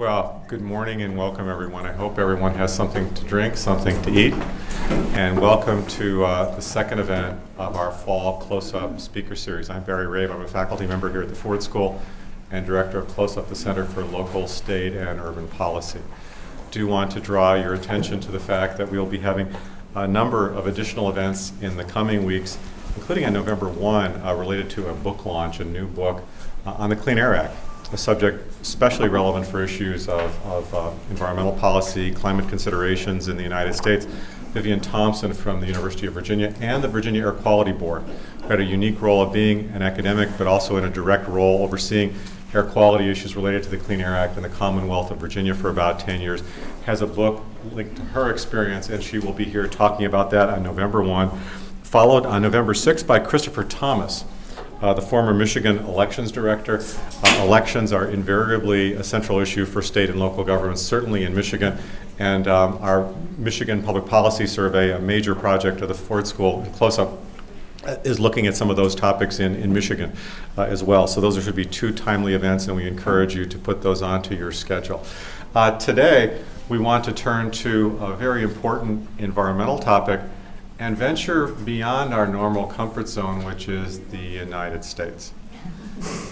Well, good morning and welcome everyone. I hope everyone has something to drink, something to eat. And welcome to uh, the second event of our fall CLOSUP Speaker Series. I'm Barry Rabe. I'm a faculty member here at the Ford School and director of CLOSUP, the Center for Local, State, and Urban Policy. Do want to draw your attention to the fact that we will be having a number of additional events in the coming weeks, including on November 1, uh, related to a book launch, a new book uh, on the Clean Air Act, a subject especially relevant for issues of, of uh, environmental policy, climate considerations in the United States. Vivian Thomson from the University of Virginia and the Virginia Air Quality Board who had a unique role of being an academic, but also in a direct role overseeing air quality issues related to the Clean Air Act in the Commonwealth of Virginia for about 10 years, has a book linked to her experience, and she will be here talking about that on November 1, followed on November 6 by Christopher Thomas, uh, the former Michigan elections director. Uh, elections are invariably a central issue for state and local governments, certainly in Michigan. And um, our Michigan Public Policy Survey, a major project of the Ford School, CLOSUP, uh, is looking at some of those topics in, in Michigan uh, as well. So those should be two timely events, and we encourage you to put those onto your schedule. Uh, today, we want to turn to a very important environmental topic and venture beyond our normal comfort zone, which is the United States.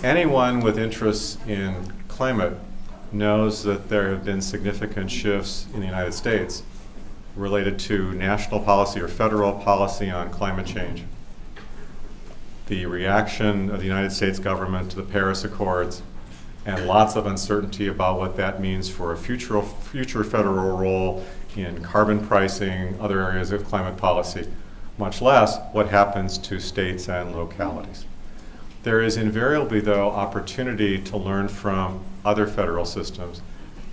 Anyone with interests in climate knows that there have been significant shifts in the United States related to national policy or federal policy on climate change. The reaction of the United States government to the Paris Accords and lots of uncertainty about what that means for a future, future federal role in carbon pricing, other areas of climate policy, much less what happens to states and localities. There is invariably, though, opportunity to learn from other federal systems.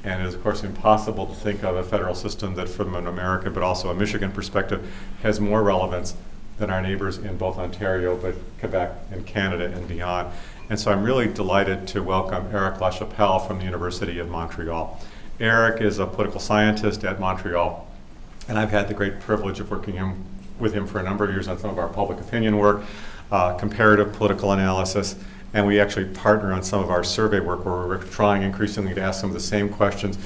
And it is, of course, impossible to think of a federal system that, from an American but also a Michigan perspective, has more relevance than our neighbors in both Ontario, but Quebec and Canada and beyond. And so I'm really delighted to welcome Erick Lachapelle from the University of Montreal. Erick is a political scientist at Montreal, and I've had the great privilege of working him, with him for a number of years on some of our public opinion work, uh, comparative political analysis, and we actually partner on some of our survey work where we're trying increasingly to ask some of the same questions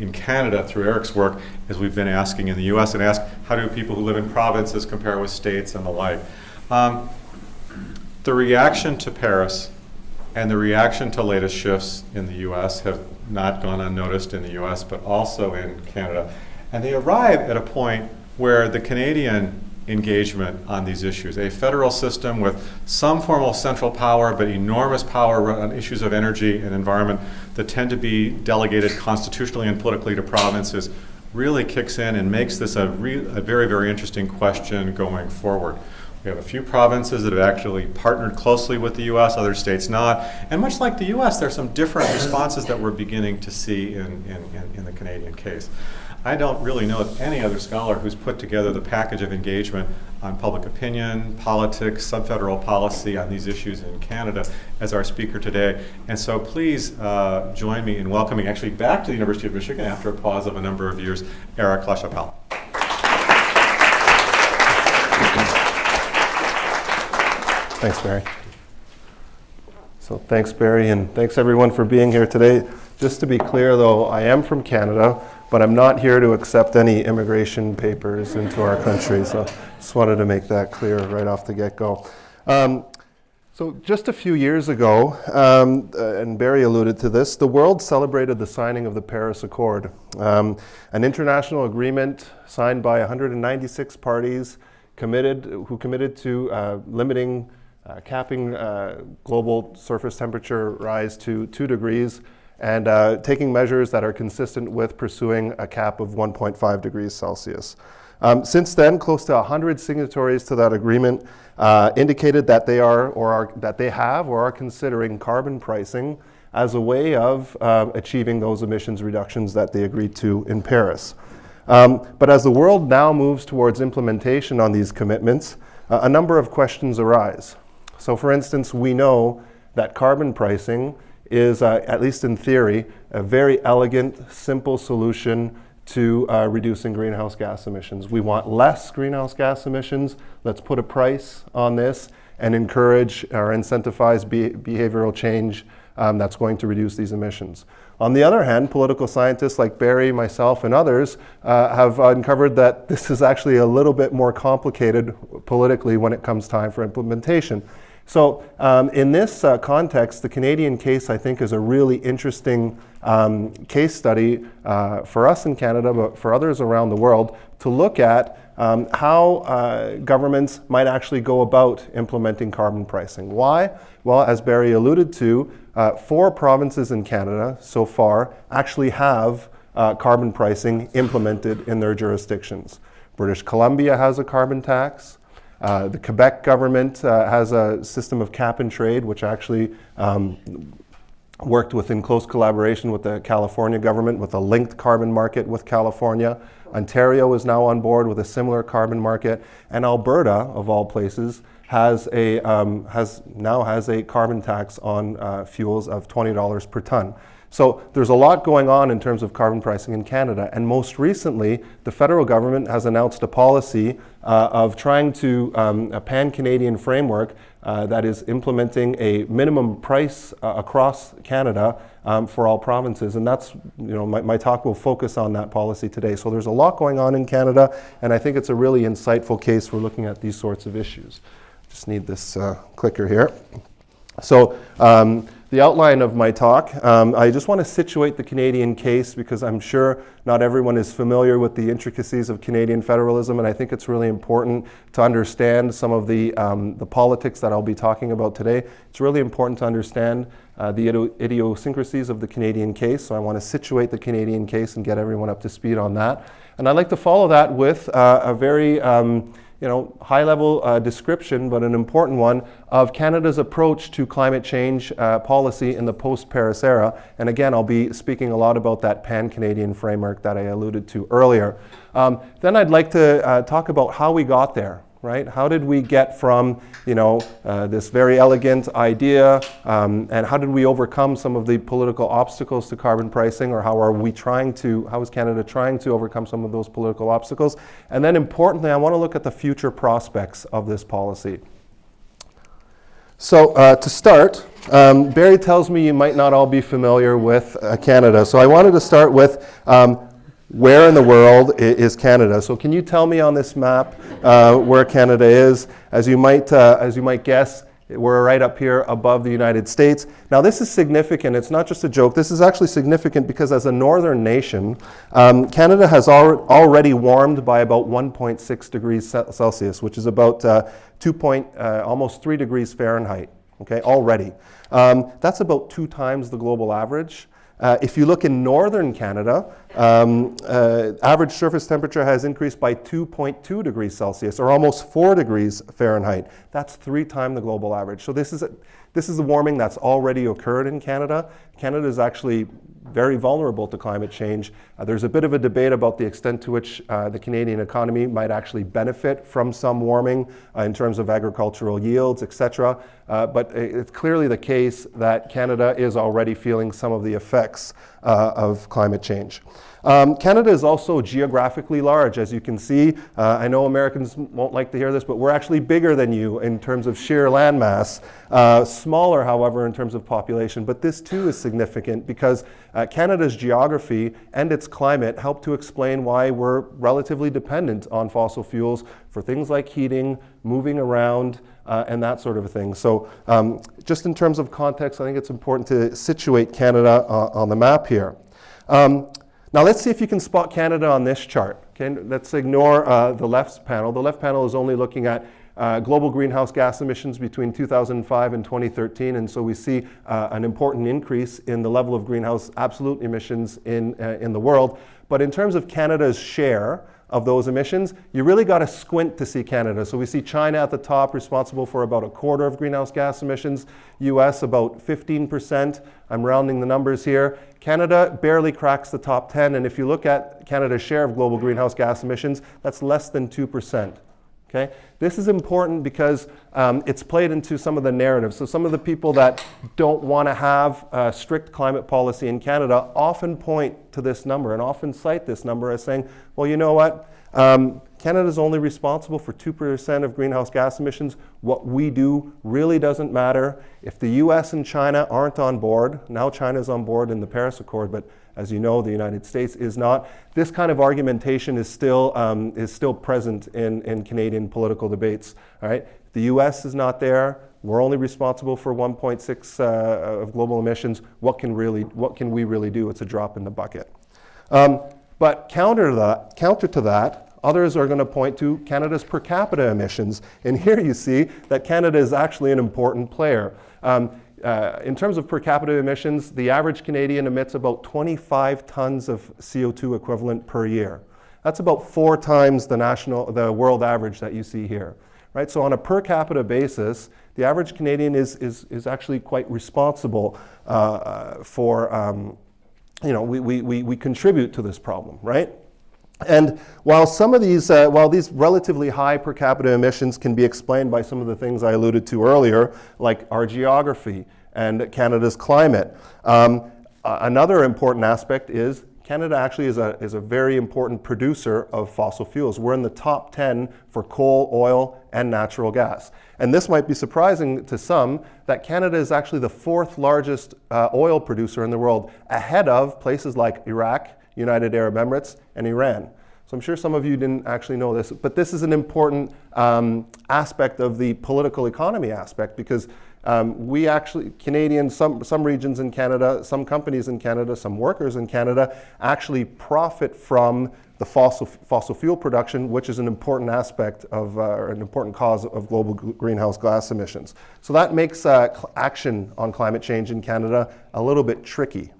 in Canada through Erick's work as we've been asking in the US and ask how do people who live in provinces compare with states and the like. Um, the reaction to Paris and the reaction to latest shifts in the US have not gone unnoticed in the US but also in Canada. And they arrive at a point where the Canadian engagement on these issues. A federal system with some form of central power, but enormous power on issues of energy and environment that tend to be delegated constitutionally and politically to provinces really kicks in and makes this a, a very, very interesting question going forward. We have a few provinces that have actually partnered closely with the U.S., other states not. And much like the U.S., there are some different responses that we're beginning to see in, in, in, the Canadian case. I don't really know of any other scholar who's put together the package of engagement on public opinion, politics, subfederal policy on these issues in Canada as our speaker today. And so please uh, join me in welcoming actually back to the University of Michigan after a pause of a number of years, Erick Lachapelle. Thanks, Barry. So thanks, Barry, and thanks everyone for being here today. Just to be clear, though, I am from Canada but I'm not here to accept any immigration papers into our country. So just wanted to make that clear right off the get-go. Um, so just a few years ago, um, uh, and Barry alluded to this, the world celebrated the signing of the Paris Accord, um, an international agreement signed by 196 parties committed, who committed to uh, limiting, uh, capping uh, global surface temperature rise to two degrees and uh, taking measures that are consistent with pursuing a cap of 1.5 degrees Celsius. Um, since then, close to 100 signatories to that agreement uh, indicated that they are or are, that they have or are considering carbon pricing as a way of uh, achieving those emissions reductions that they agreed to in Paris. Um, but as the world now moves towards implementation on these commitments, uh, a number of questions arise. So for instance, we know that carbon pricing is, uh, at least in theory, a very elegant, simple solution to uh, reducing greenhouse gas emissions. We want less greenhouse gas emissions. Let's put a price on this and encourage or incentivize be behavioral change um, that's going to reduce these emissions. On the other hand, political scientists like Barry, myself, and others uh, have uncovered that this is actually a little bit more complicated politically when it comes time for implementation. So um, in this uh, context, the Canadian case, I think, is a really interesting um, case study uh, for us in Canada, but for others around the world, to look at um, how uh, governments might actually go about implementing carbon pricing. Why? Well, as Barry alluded to, uh, four provinces in Canada so far actually have uh, carbon pricing implemented in their jurisdictions. British Columbia has a carbon tax. Uh, the Quebec government uh, has a system of cap and trade, which actually um, worked within close collaboration with the California government with a linked carbon market with California. Ontario is now on board with a similar carbon market, and Alberta, of all places, has a um, has now has a carbon tax on uh, fuels of twenty dollars per ton. So there's a lot going on in terms of carbon pricing in Canada. And most recently, the federal government has announced a policy uh, of trying to, um, a pan-Canadian framework uh, that is implementing a minimum price uh, across Canada um, for all provinces. And that's, you know, my, my talk will focus on that policy today. So there's a lot going on in Canada, and I think it's a really insightful case for looking at these sorts of issues. Just need this uh, clicker here. So um, the outline of my talk, um, I just want to situate the Canadian case because I'm sure not everyone is familiar with the intricacies of Canadian federalism, and I think it's really important to understand some of the, um, the politics that I'll be talking about today. It's really important to understand uh, the idiosyncrasies of the Canadian case, so I want to situate the Canadian case and get everyone up to speed on that. And I'd like to follow that with uh, a very um, you know, high-level uh, description, but an important one, of Canada's approach to climate change uh, policy in the post-Paris era. And again, I'll be speaking a lot about that pan-Canadian framework that I alluded to earlier. Um, then I'd like to uh, talk about how we got there, right? How did we get from, you know, uh, this very elegant idea, um, and how did we overcome some of the political obstacles to carbon pricing, or how are we trying to, how is Canada trying to overcome some of those political obstacles? And then importantly, I want to look at the future prospects of this policy. So uh, to start, um, Barry tells me you might not all be familiar with uh, Canada. So I wanted to start with um, where in the world is Canada? So can you tell me on this map uh, where Canada is? As you might, uh, as you might guess, we're right up here above the United States. Now this is significant. It's not just a joke. This is actually significant because as a northern nation, um, Canada has al already warmed by about 1.6 degrees Celsius, which is about uh, 2 point, uh, almost 3 degrees Fahrenheit, okay, already. Um, that's about two times the global average. Uh, if you look in northern Canada, um, uh, average surface temperature has increased by 2.2 degrees Celsius, or almost 4 degrees Fahrenheit. That's three times the global average. So this is, a, this is the warming that's already occurred in Canada. Canada is actually very vulnerable to climate change. Uh, there's a bit of a debate about the extent to which uh, the Canadian economy might actually benefit from some warming uh, in terms of agricultural yields, et cetera. Uh, but it's clearly the case that Canada is already feeling some of the effects uh, of climate change. Um, Canada is also geographically large, as you can see. Uh, I know Americans won't like to hear this, but we're actually bigger than you in terms of sheer landmass. Smaller, however, in terms of population. But this too is significant because uh, Canada's geography and its climate help to explain why we're relatively dependent on fossil fuels for things like heating, moving around, uh, and that sort of thing. So um, just in terms of context, I think it's important to situate Canada uh, on the map here. Um, now let's see if you can spot Canada on this chart. Okay, let's ignore uh, the left panel. The left panel is only looking at uh, global greenhouse gas emissions between 2005 and 2013, and so we see uh, an important increase in the level of greenhouse absolute emissions in, uh, in the world. But in terms of Canada's share, of those emissions, you really got to squint to see Canada. So we see China at the top, responsible for about a quarter of greenhouse gas emissions, US about 15%. I'm rounding the numbers here. Canada barely cracks the top 10, and if you look at Canada's share of global greenhouse gas emissions, that's less than 2%. Okay? This is important because um, it's played into some of the narratives. So some of the people that don't want to have strict climate policy in Canada often point to this number and often cite this number as saying, well, you know what? Um, Canada is only responsible for 2% of greenhouse gas emissions. What we do really doesn't matter. If the US and China aren't on board, now China's on board in the Paris Accord, but as you know, the United States is not. This kind of argumentation is still, um, is still present in, in Canadian political debates. All right? The US is not there. We're only responsible for 1.6 uh, of global emissions. What can, really, what can we really do? It's a drop in the bucket. Um, but counter to that, counter to that Others are going to point to Canada's per capita emissions. And here you see that Canada is actually an important player. Um, uh, in terms of per capita emissions, the average Canadian emits about 25 tons of CO2 equivalent per year. That's about four times the national, the world average that you see here. Right? So on a per capita basis, the average Canadian is, is, is actually quite responsible uh, for, um, you know, we, we, we contribute to this problem, right? And while some of these, uh, while these relatively high per capita emissions can be explained by some of the things I alluded to earlier, like our geography and Canada's climate, um, another important aspect is Canada actually is a, is a very important producer of fossil fuels. We're in the top 10 for coal, oil, and natural gas. And this might be surprising to some that Canada is actually the fourth largest uh, oil producer in the world, ahead of places like Iraq, United Arab Emirates, and Iran. So I'm sure some of you didn't actually know this, but this is an important um, aspect of the political economy aspect because um, we actually, Canadians, some, some regions in Canada, some companies in Canada, some workers in Canada actually profit from the fossil, fossil fuel production, which is an important aspect of, uh, an important cause of global greenhouse gas emissions. So that makes uh, action on climate change in Canada a little bit tricky.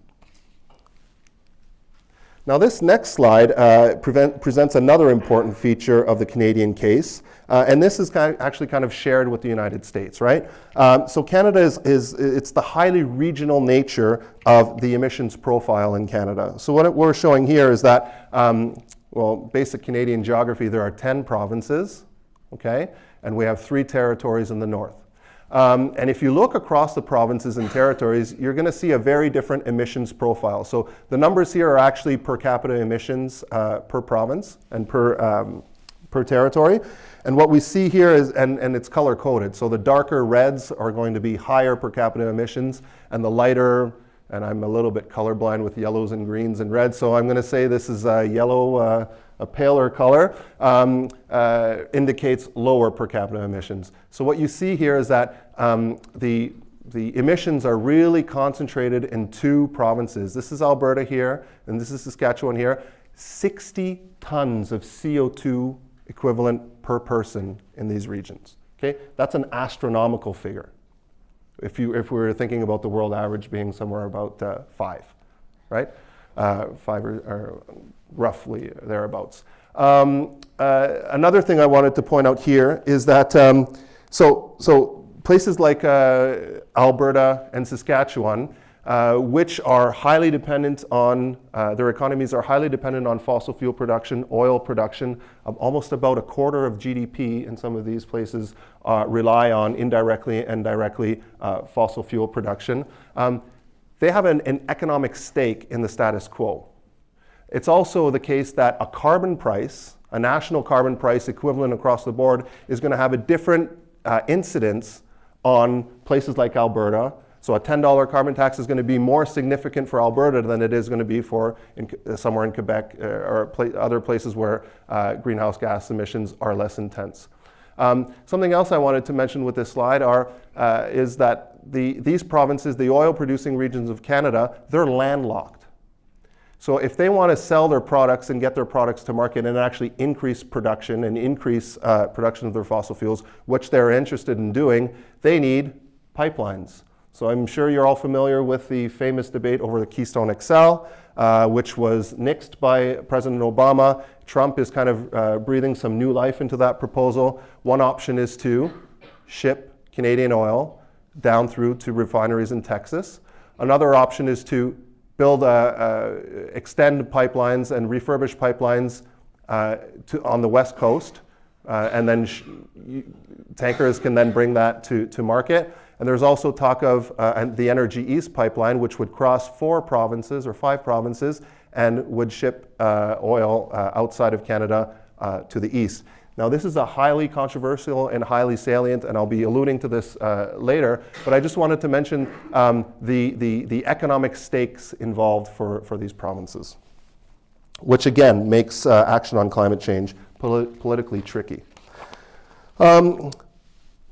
Now this next slide uh, prevent, presents another important feature of the Canadian case, uh, and this is kind of actually kind of shared with the United States, right? Um, so Canada is, is, it's the highly regional nature of the emissions profile in Canada. So what we're showing here is that, um, well, basic Canadian geography, there are 10 provinces, okay? And we have three territories in the north. Um, and if you look across the provinces and territories, you're going to see a very different emissions profile. So the numbers here are actually per capita emissions uh, per province and per, um, per territory. And what we see here is, and, and it's color coded, so the darker reds are going to be higher per capita emissions, and the lighter, and I'm a little bit colorblind with yellows and greens and reds, so I'm going to say this is a yellow uh, a paler color, um, uh, indicates lower per capita emissions. So what you see here is that um, the, the emissions are really concentrated in two provinces. This is Alberta here, and this is Saskatchewan here. 60 tons of CO2 equivalent per person in these regions. Okay, That's an astronomical figure. If, you, if we were thinking about the world average being somewhere about uh, five, right? Uh, five or, or roughly thereabouts. Um, uh, another thing I wanted to point out here is that, um, so, so places like uh, Alberta and Saskatchewan, uh, which are highly dependent on, uh, their economies are highly dependent on fossil fuel production, oil production, of almost about a quarter of GDP in some of these places uh, rely on indirectly and directly uh, fossil fuel production. Um, they have an, an economic stake in the status quo. It's also the case that a carbon price, a national carbon price equivalent across the board, is going to have a different uh, incidence on places like Alberta. So a $10 carbon tax is going to be more significant for Alberta than it is going to be for in, uh, somewhere in Quebec uh, or other places where uh, greenhouse gas emissions are less intense. Um, something else I wanted to mention with this slide are, uh, is that the, these provinces, the oil producing regions of Canada, they're landlocked. So if they want to sell their products and get their products to market and actually increase production and increase uh, production of their fossil fuels, which they're interested in doing, they need pipelines. So I'm sure you're all familiar with the famous debate over the Keystone XL, uh, which was nixed by President Obama. Trump is kind of uh, breathing some new life into that proposal. One option is to ship Canadian oil down through to refineries in Texas. Another option is to build, extend pipelines and refurbish pipelines uh, to, on the west coast uh, and then tankers can then bring that to, to market. And there's also talk of uh, the Energy East pipeline, which would cross four provinces or five provinces and would ship oil outside of Canada uh, to the east. Now, this is a highly controversial and highly salient, and I'll be alluding to this uh, later, but I just wanted to mention um, the, the, the economic stakes involved for, for these provinces, which again makes uh, action on climate change polit- politically tricky. Um,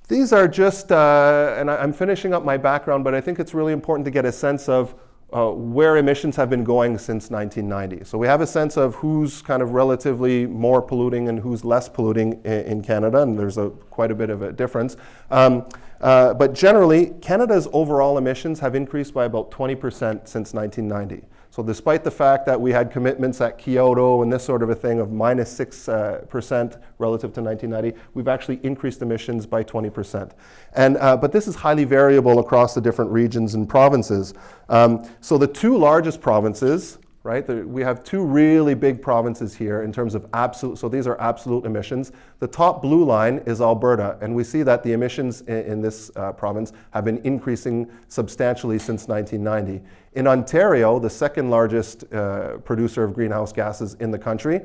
these are just, uh, and I, am finishing up my background, but I think it's really important to get a sense of uh, where emissions have been going since 1990. So we have a sense of who's kind of relatively more polluting and who's less polluting in, in Canada, and there's a, quite a bit of a difference. Um, uh, but generally, Canada's overall emissions have increased by about 20% since 1990. So despite the fact that we had commitments at Kyoto and this sort of a thing of minus 6% uh, relative to 1990, we've actually increased emissions by 20%. And, uh, but this is highly variable across the different regions and provinces. Um, so the two largest provinces, right? The, we have two really big provinces here in terms of absolute, so these are absolute emissions. The top blue line is Alberta, and we see that the emissions in, in this uh, province have been increasing substantially since 1990. In Ontario, the second largest uh, producer of greenhouse gases in the country,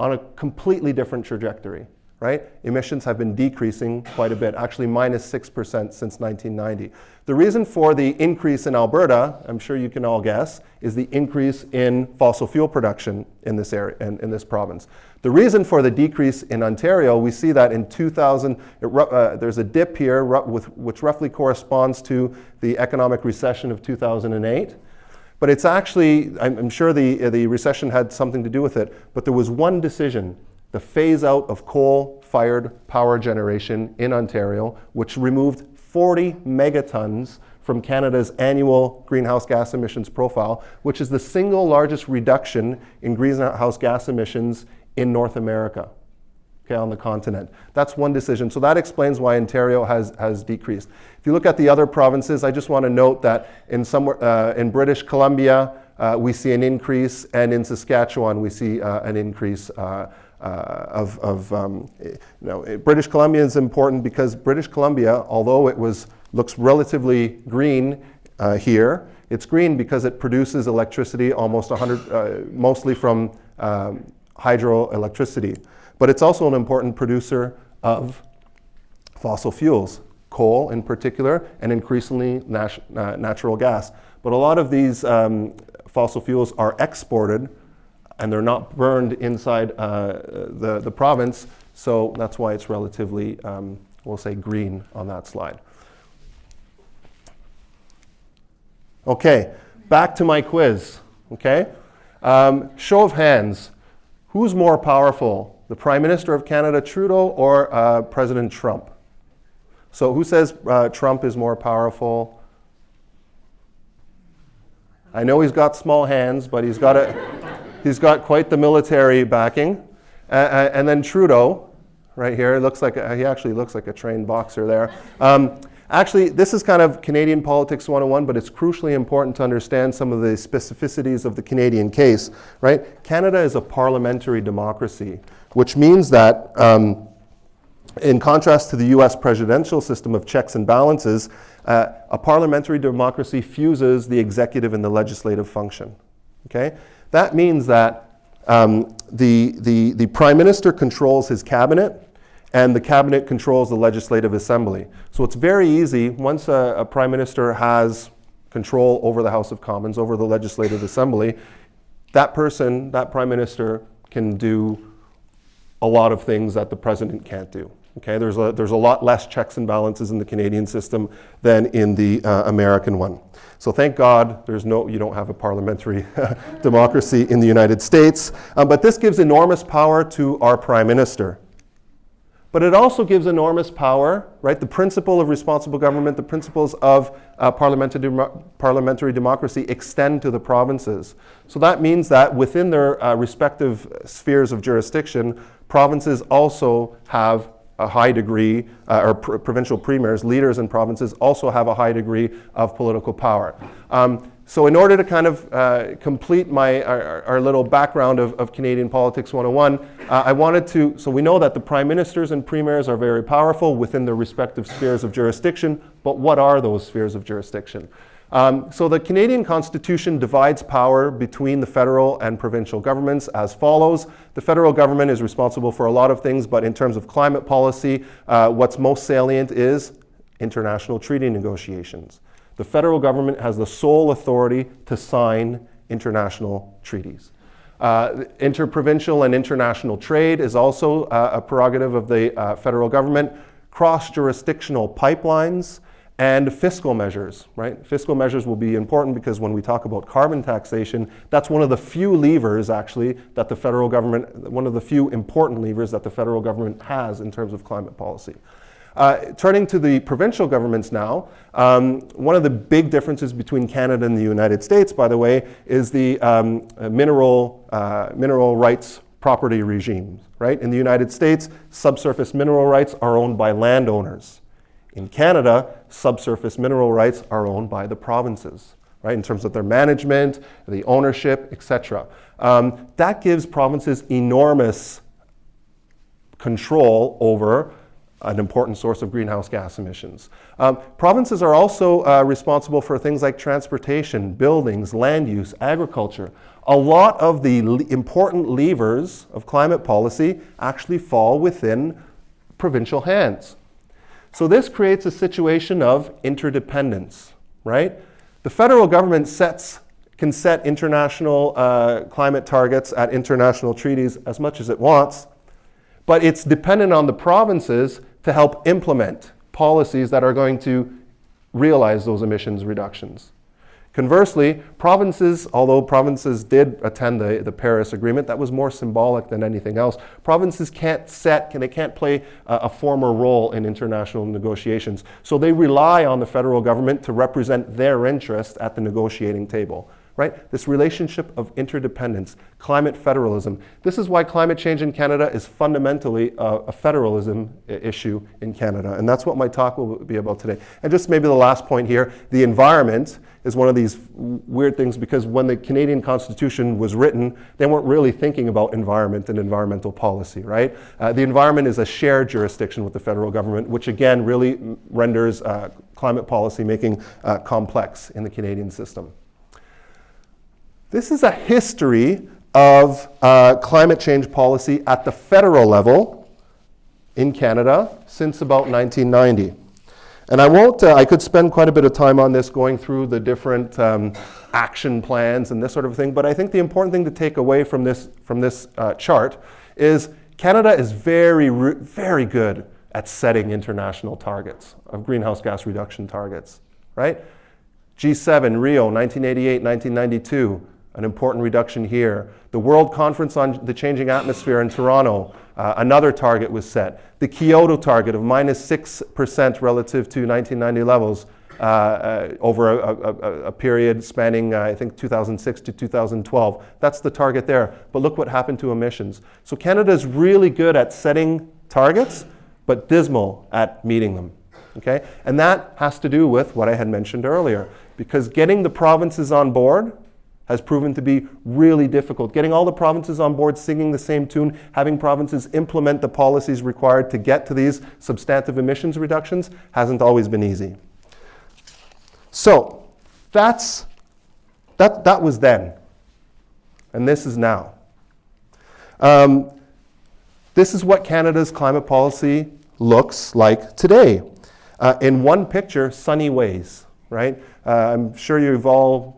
on a completely different trajectory right? Emissions have been decreasing quite a bit, actually minus 6% since 1990. The reason for the increase in Alberta, I'm sure you can all guess, is the increase in fossil fuel production in this area, in, in this province. The reason for the decrease in Ontario, we see that in 2000, it, uh, there's a dip here with, which roughly corresponds to the economic recession of 2008. But it's actually, I'm, sure the, the recession had something to do with it, but there was one decision the phase out of coal fired power generation in Ontario, which removed 40 megatons from Canada's annual greenhouse gas emissions profile, which is the single largest reduction in greenhouse gas emissions in North America. Okay, on the continent. That's one decision. So that explains why Ontario has, has decreased. If you look at the other provinces, I just want to note that in, somewhere, uh, in British Columbia, uh, we see an increase, and in Saskatchewan, we see uh, an increase. Uh, of, of um, you know, British Columbia is important because British Columbia, although it was, looks relatively green uh, here, it's green because it produces electricity almost 100, uh, mostly from um, hydroelectricity. But it's also an important producer of fossil fuels, coal in particular, and increasingly nat uh, natural gas. But a lot of these um, fossil fuels are exported and they're not burned inside uh, the, the province, so that's why it's relatively, um, we'll say, green on that slide. Okay, back to my quiz, okay? Um, show of hands, who's more powerful, the Prime Minister of Canada, Trudeau, or uh, President Trump? So who says uh, Trump is more powerful? I know he's got small hands, but he's got a... He's got quite the military backing. Uh, and then Trudeau, right here, looks like a, he actually looks like a trained boxer there. Um, actually, this is kind of Canadian politics 101, but it's crucially important to understand some of the specificities of the Canadian case, right? Canada is a parliamentary democracy, which means that um, in contrast to the US presidential system of checks and balances, uh, a parliamentary democracy fuses the executive and the legislative function. Okay? That means that um, the, the, the prime minister controls his cabinet and the cabinet controls the legislative assembly. So it's very easy, once a, a, prime minister has control over the House of Commons, over the legislative assembly, that person, that prime minister, can do a lot of things that the president can't do. Okay, there's a, there's a lot less checks and balances in the Canadian system than in the uh, American one. So thank God there's no, you don't have a parliamentary democracy in the United States. Um, but this gives enormous power to our prime minister. But it also gives enormous power, right? The principle of responsible government, the principles of uh, parliamentary, parliamentary democracy extend to the provinces. So that means that within their uh, respective spheres of jurisdiction, provinces also have a high degree, uh, or pr provincial premiers, leaders in provinces also have a high degree of political power. Um, so in order to kind of uh, complete my, our, our little background of, of Canadian Politics 101, uh, I wanted to, so we know that the prime ministers and premiers are very powerful within their respective spheres of jurisdiction, but what are those spheres of jurisdiction? Um, so the Canadian Constitution divides power between the federal and provincial governments as follows. The federal government is responsible for a lot of things, but in terms of climate policy, uh, what's most salient is international treaty negotiations. The federal government has the sole authority to sign international treaties. Uh, interprovincial and international trade is also uh, a prerogative of the uh, federal government. Cross-jurisdictional pipelines and fiscal measures, right? Fiscal measures will be important because when we talk about carbon taxation, that's one of the few levers actually that the federal government, one of the few important levers that the federal government has in terms of climate policy. Uh, turning to the provincial governments now, um, one of the big differences between Canada and the United States, by the way, is the um, mineral, uh, mineral rights property regimes, right? In the United States, subsurface mineral rights are owned by landowners. In Canada, subsurface mineral rights are owned by the provinces, right, in terms of their management, the ownership, etc. Um, that gives provinces enormous control over an important source of greenhouse gas emissions. Um, provinces are also uh, responsible for things like transportation, buildings, land use, agriculture. A lot of the le important levers of climate policy actually fall within provincial hands. So this creates a situation of interdependence, right? The federal government sets, can set international uh, climate targets at international treaties as much as it wants, but it's dependent on the provinces to help implement policies that are going to realize those emissions reductions. Conversely, provinces, although provinces did attend the, the Paris Agreement, that was more symbolic than anything else. Provinces can't set, can, they can't play a, a former role in international negotiations. So they rely on the federal government to represent their interest at the negotiating table right? This relationship of interdependence, climate federalism. This is why climate change in Canada is fundamentally a, a federalism issue in Canada. And that's what my talk will be about today. And just maybe the last point here, the environment is one of these weird things because when the Canadian Constitution was written, they weren't really thinking about environment and environmental policy, right? Uh, the environment is a shared jurisdiction with the federal government, which again really renders uh, climate policy making uh, complex in the Canadian system. This is a history of uh, climate change policy at the federal level in Canada since about 1990. And I won't, uh, I could spend quite a bit of time on this going through the different um, action plans and this sort of thing, but I think the important thing to take away from this, from this uh, chart is Canada is very, very good at setting international targets of greenhouse gas reduction targets, right? G7, Rio, 1988, 1992, an important reduction here. The World Conference on the Changing Atmosphere in Toronto, uh, another target was set. The Kyoto target of minus 6% relative to 1990 levels uh, uh, over a, a, a, period spanning, uh, I think, 2006 to 2012. That's the target there. But look what happened to emissions. So Canada is really good at setting targets, but dismal at meeting them. Okay? And that has to do with what I had mentioned earlier. Because getting the provinces on board has proven to be really difficult. Getting all the provinces on board singing the same tune, having provinces implement the policies required to get to these substantive emissions reductions hasn't always been easy. So that's, that, that was then. And this is now. Um, this is what Canada's climate policy looks like today. Uh, in one picture, sunny ways, right? Uh, I'm sure you've all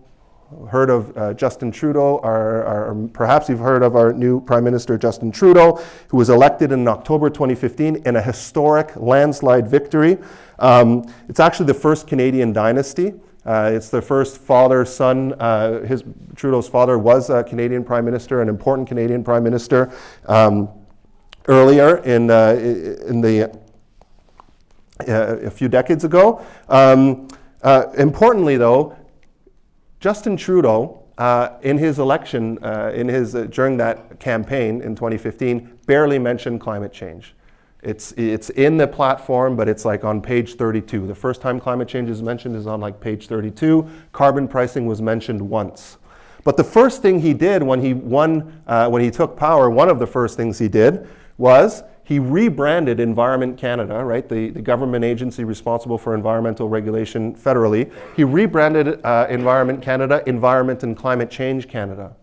heard of uh, Justin Trudeau, or, or, perhaps you've heard of our new Prime Minister Justin Trudeau, who was elected in October 2015 in a historic landslide victory. Um, it's actually the first Canadian dynasty. Uh, it's the first father-son. Uh, his Trudeau's father was a Canadian Prime Minister, an important Canadian Prime Minister. Um, earlier in, uh, in the uh, a few decades ago. Um, uh, importantly, though, Justin Trudeau, uh, in his election, uh, in his, uh, during that campaign in 2015, barely mentioned climate change. It's, it's in the platform, but it's like on page 32. The first time climate change is mentioned is on like page 32. Carbon pricing was mentioned once. But the first thing he did when he won, uh, when he took power, one of the first things he did was he rebranded Environment Canada, right, the, the government agency responsible for environmental regulation federally. He rebranded uh, Environment Canada, Environment and Climate Change Canada.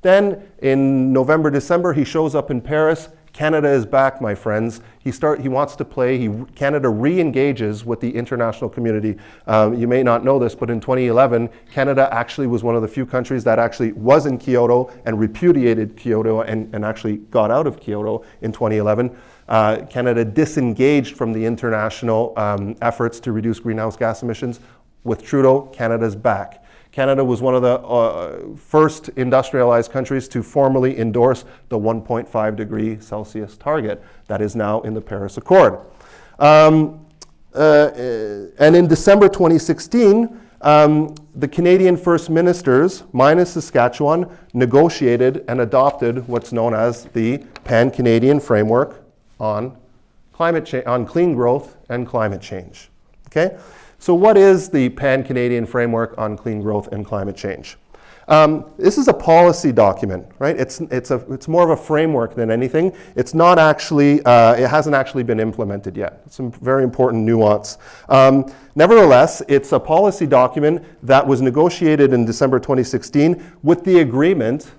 Then in November, December, he shows up in Paris. Canada is back, my friends. He, start, he wants to play. He, Canada re-engages with the international community. Um, you may not know this, but in 2011, Canada actually was one of the few countries that actually was in Kyoto and repudiated Kyoto and, and actually got out of Kyoto in 2011. Uh, Canada disengaged from the international um, efforts to reduce greenhouse gas emissions. With Trudeau, Canada's back. Canada was one of the uh, first industrialized countries to formally endorse the 1.5 degree Celsius target that is now in the Paris Accord. Um, uh, and in December 2016, um, the Canadian First Ministers, minus Saskatchewan, negotiated and adopted what's known as the Pan-Canadian Framework on climate on clean growth and climate change. Okay? So what is the Pan-Canadian Framework on Clean Growth and Climate Change? Um, this is a policy document, right? It's, it's, a, it's more of a framework than anything. It's not actually, uh, it hasn't actually been implemented yet. It's some very important nuance. Um, nevertheless, it's a policy document that was negotiated in December 2016 with the agreement,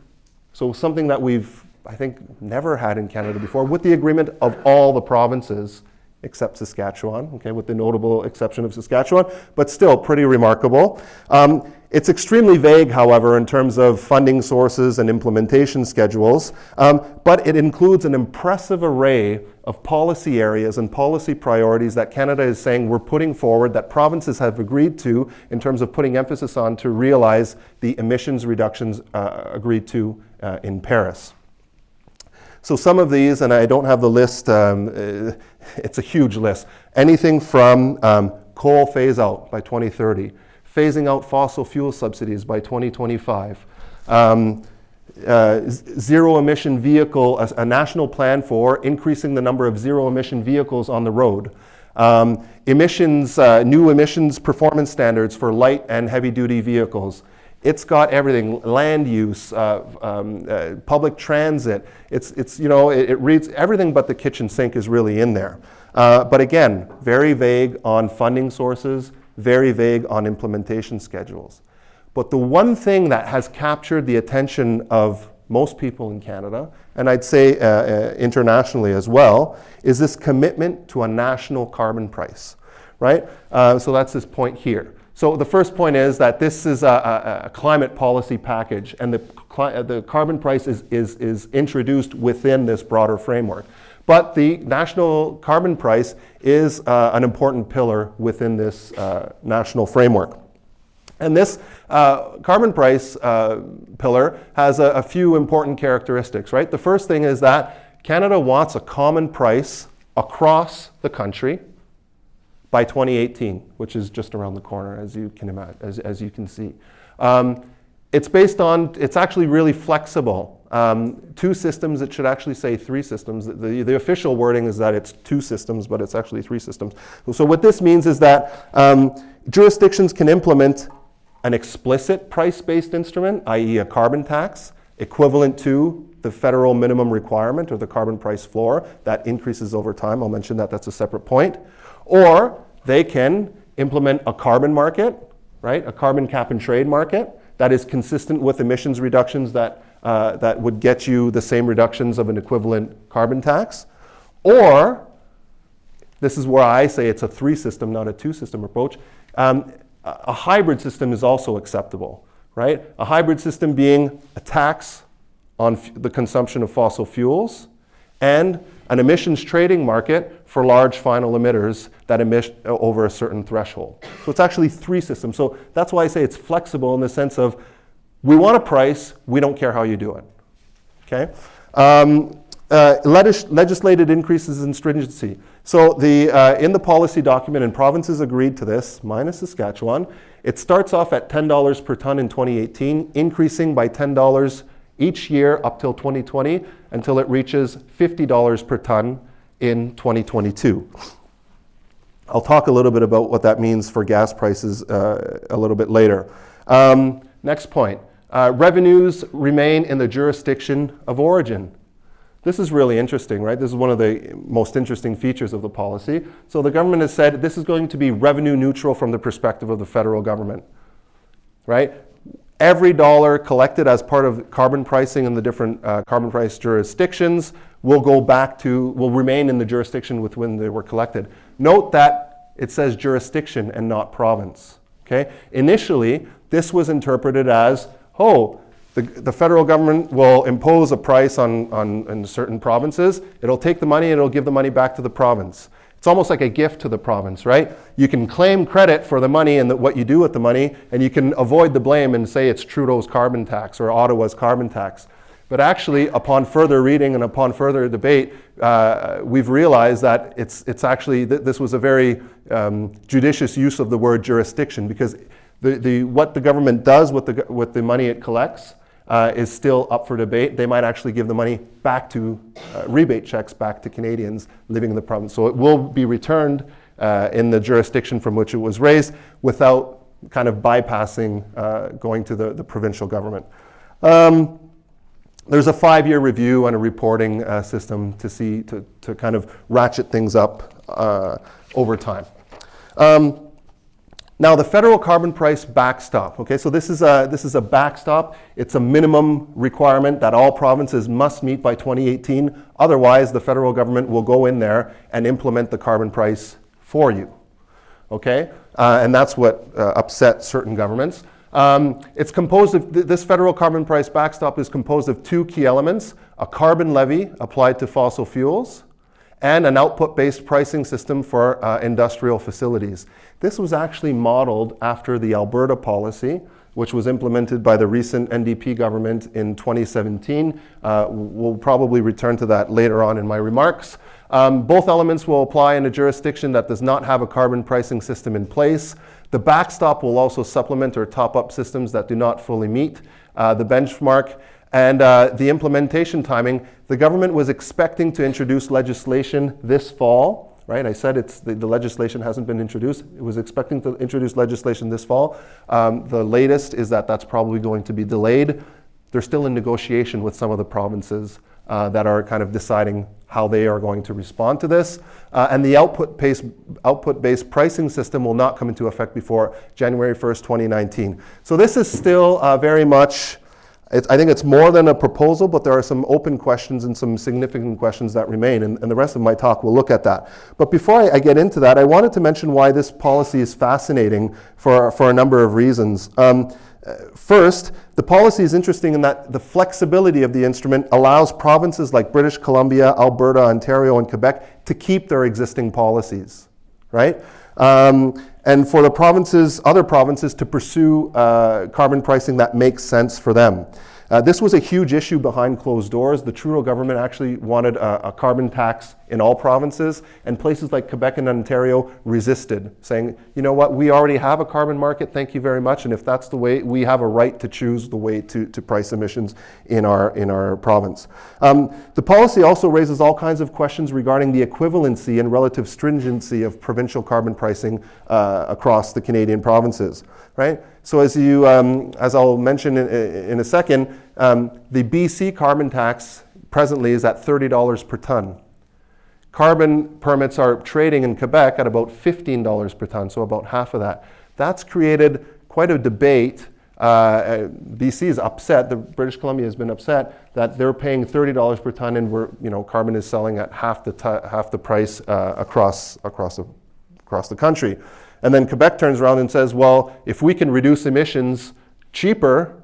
so something that we've, I think, never had in Canada before, with the agreement of all the provinces except Saskatchewan, okay, with the notable exception of Saskatchewan, but still pretty remarkable. Um, it's extremely vague, however, in terms of funding sources and implementation schedules, um, but it includes an impressive array of policy areas and policy priorities that Canada is saying we're putting forward that provinces have agreed to in terms of putting emphasis on to realize the emissions reductions uh, agreed to uh, in Paris. So some of these, and I don't have the list, um, uh, it's a huge list. Anything from um, coal phase out by 2030, phasing out fossil fuel subsidies by 2025, um, uh, zero emission vehicle, a, a, national plan for increasing the number of zero emission vehicles on the road. Um, emissions, uh, new emissions performance standards for light and heavy duty vehicles. It's got everything, land use, uh, um, uh, public transit. It's, it's you know, it, it, reads everything but the kitchen sink is really in there. Uh, but again, very vague on funding sources, very vague on implementation schedules. But the one thing that has captured the attention of most people in Canada, and I'd say uh, uh, internationally as well, is this commitment to a national carbon price, right? Uh, so that's this point here. So the first point is that this is a, a climate policy package and the, the carbon price is, is, is introduced within this broader framework. But the national carbon price is uh, an important pillar within this uh, national framework. And this uh, carbon price uh, pillar has a, a few important characteristics, right? The first thing is that Canada wants a common price across the country by 2018, which is just around the corner, as you can imagine, as, as you can see. Um, it's based on, it's actually really flexible. Um, two systems, it should actually say three systems. The, the official wording is that it's two systems, but it's actually three systems. So what this means is that um, jurisdictions can implement an explicit price-based instrument, i.e. a carbon tax, equivalent to the federal minimum requirement or the carbon price floor. That increases over time. I'll mention that, that's a separate point. Or they can implement a carbon market, right? A carbon cap and trade market that is consistent with emissions reductions that, uh, that would get you the same reductions of an equivalent carbon tax. Or, this is where I say it's a three system, not a two system approach. Um, a hybrid system is also acceptable, right? A hybrid system being a tax on the consumption of fossil fuels and an emissions trading market for large final emitters that emit over a certain threshold. So it's actually three systems. So that's why I say it's flexible in the sense of we want a price, we don't care how you do it. Okay? Um, uh, legislated increases in stringency. So the, uh, in the policy document, and provinces agreed to this, minus Saskatchewan, it starts off at $10 per ton in 2018, increasing by $10 each year up till 2020 until it reaches $50 per ton in 2022. I'll talk a little bit about what that means for gas prices uh, a little bit later. Um, next point. Uh, revenues remain in the jurisdiction of origin. This is really interesting, right? This is one of the most interesting features of the policy. So the government has said this is going to be revenue neutral from the perspective of the federal government, right? Every dollar collected as part of carbon pricing in the different uh, carbon price jurisdictions will go back to, will remain in the jurisdiction with when they were collected. Note that it says jurisdiction and not province, okay? Initially, this was interpreted as, oh, the, the federal government will impose a price on, on in certain provinces. It'll take the money and it'll give the money back to the province. It's almost like a gift to the province, right? You can claim credit for the money and the, what you do with the money, and you can avoid the blame and say it's Trudeau's carbon tax or Ottawa's carbon tax. But actually, upon further reading and upon further debate, uh, we've realized that it's, it's actually, th this was a very um, judicious use of the word jurisdiction because the, the, what the government does with the, with the money it collects uh, is still up for debate. They might actually give the money back to, uh, rebate checks back to Canadians living in the province. So it will be returned uh, in the jurisdiction from which it was raised without kind of bypassing uh, going to the, the provincial government. Um, there's a five-year review and a reporting uh, system to see, to, to kind of ratchet things up uh, over time. Um, now, the federal carbon price backstop, okay, so this is, a, this is a backstop. It's a minimum requirement that all provinces must meet by 2018. Otherwise, the federal government will go in there and implement the carbon price for you, okay? Uh, and that's what uh, upset certain governments. Um, it's composed of, th this federal carbon price backstop is composed of two key elements, a carbon levy applied to fossil fuels, and an output-based pricing system for uh, industrial facilities. This was actually modeled after the Alberta policy, which was implemented by the recent NDP government in 2017. Uh, we'll probably return to that later on in my remarks. Um, both elements will apply in a jurisdiction that does not have a carbon pricing system in place. The backstop will also supplement or top up systems that do not fully meet uh, the benchmark. And uh, the implementation timing, the government was expecting to introduce legislation this fall, right? I said it's the, the legislation hasn't been introduced. It was expecting to introduce legislation this fall. Um, the latest is that that's probably going to be delayed. They're still in negotiation with some of the provinces uh, that are kind of deciding how they are going to respond to this. Uh, and the output-based output -based pricing system will not come into effect before January 1st, 2019. So this is still uh, very much it's, I think it's more than a proposal, but there are some open questions and some significant questions that remain, and, and the rest of my talk will look at that. But before I, I, get into that, I wanted to mention why this policy is fascinating for, for a number of reasons. Um, First, the policy is interesting in that the flexibility of the instrument allows provinces like British Columbia, Alberta, Ontario, and Quebec to keep their existing policies, right? Um, and for the provinces, other provinces to pursue uh, carbon pricing that makes sense for them. Uh, this was a huge issue behind closed doors. The Trudeau government actually wanted a, a, carbon tax in all provinces, and places like Quebec and Ontario resisted, saying, you know what, we already have a carbon market, thank you very much, and if that's the way, we have a right to choose the way to, to price emissions in our, in our province. Um, the policy also raises all kinds of questions regarding the equivalency and relative stringency of provincial carbon pricing uh, across the Canadian provinces, right? So as, you, um, as I'll mention in, in a second, um, the BC carbon tax presently is at $30 per ton. Carbon permits are trading in Quebec at about $15 per ton, so about half of that. That's created quite a debate. Uh, uh BC is upset, the British Columbia has been upset that they're paying $30 per ton and we're, you know, carbon is selling at half the, half the price uh, across, across, the, across the country. And then Quebec turns around and says, well, if we can reduce emissions cheaper,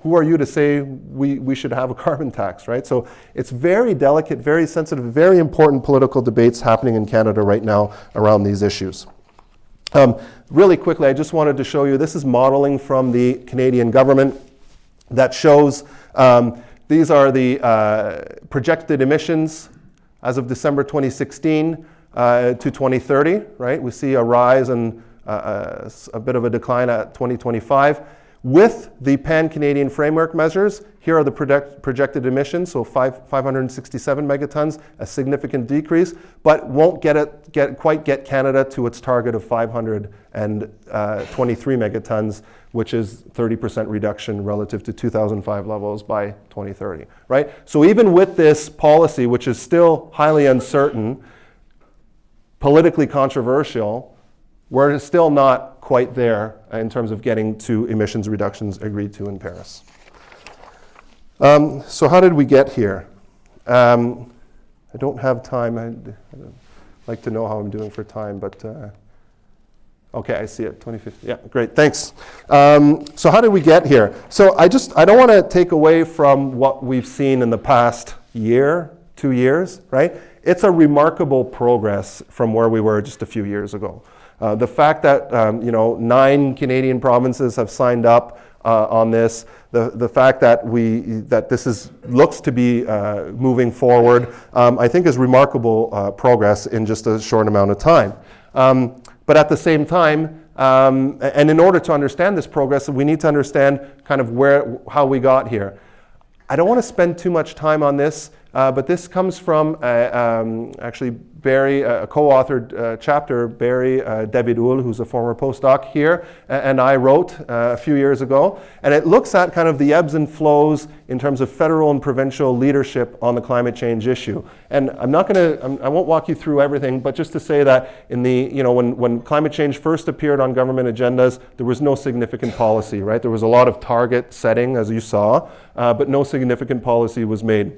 who are you to say we, we should have a carbon tax, right? So it's very delicate, very sensitive, very important political debates happening in Canada right now around these issues. Um, really quickly, I just wanted to show you, this is modeling from the Canadian government that shows um, these are the uh, projected emissions as of December 2016 uh, to 2030, right? We see a rise and uh, uh, a bit of a decline at 2025. With the pan-Canadian framework measures, here are the project, projected emissions, so five, 567 megatons, a significant decrease, but won't get it, get, quite get Canada to its target of 523 uh, megatons, which is 30% reduction relative to 2005 levels by 2030, right? So even with this policy, which is still highly uncertain, politically controversial, we're still not quite there in terms of getting to emissions reductions agreed to in Paris. Um, so how did we get here? Um, I don't have time. I'd, I'd, like to know how I'm doing for time, but uh, okay, I see it. 2050. Yeah, great. Thanks. Um, so how did we get here? So I just I don't want to take away from what we've seen in the past year, two years, right? It's a remarkable progress from where we were just a few years ago. Uh, the fact that um, you know nine Canadian provinces have signed up uh, on this, the, the fact that we that this is looks to be uh, moving forward, um, I think is remarkable uh, progress in just a short amount of time. Um, but at the same time, um, and in order to understand this progress, we need to understand kind of where how we got here. I don't want to spend too much time on this, uh, but this comes from uh, um, actually Barry, a co-authored uh, chapter, Barry uh, who's a former postdoc here, and I wrote uh, a few years ago. And it looks at kind of the ebbs and flows in terms of federal and provincial leadership on the climate change issue. And I'm not going to, I won't walk you through everything, but just to say that in the, you know, when, when climate change first appeared on government agendas, there was no significant policy, right? There was a lot of target setting, as you saw, uh, but no significant policy was made.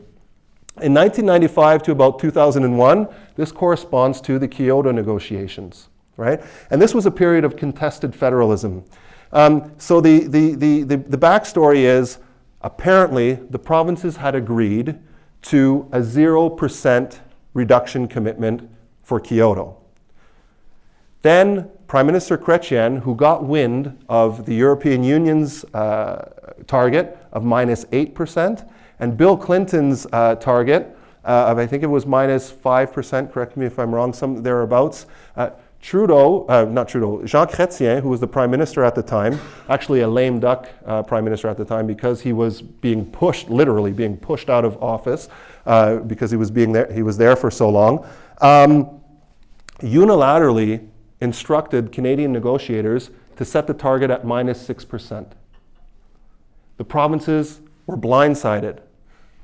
In 1995 to about 2001, this corresponds to the Kyoto negotiations, right? And this was a period of contested federalism. Um, so the, the, the, the, the backstory is apparently the provinces had agreed to a 0% reduction commitment for Kyoto. Then Prime Minister Chrétien, who got wind of the European Union's uh, target of minus 8%, and Bill Clinton's uh, target uh, of, I think it was minus 5%, correct me if I'm wrong, some thereabouts. Uh, Trudeau, uh, not Trudeau, Jean Chrétien, who was the prime minister at the time, actually a lame duck uh, prime minister at the time because he was being pushed, literally being pushed out of office uh, because he was, being there, he was there for so long, um, unilaterally instructed Canadian negotiators to set the target at minus 6%. The provinces were blindsided.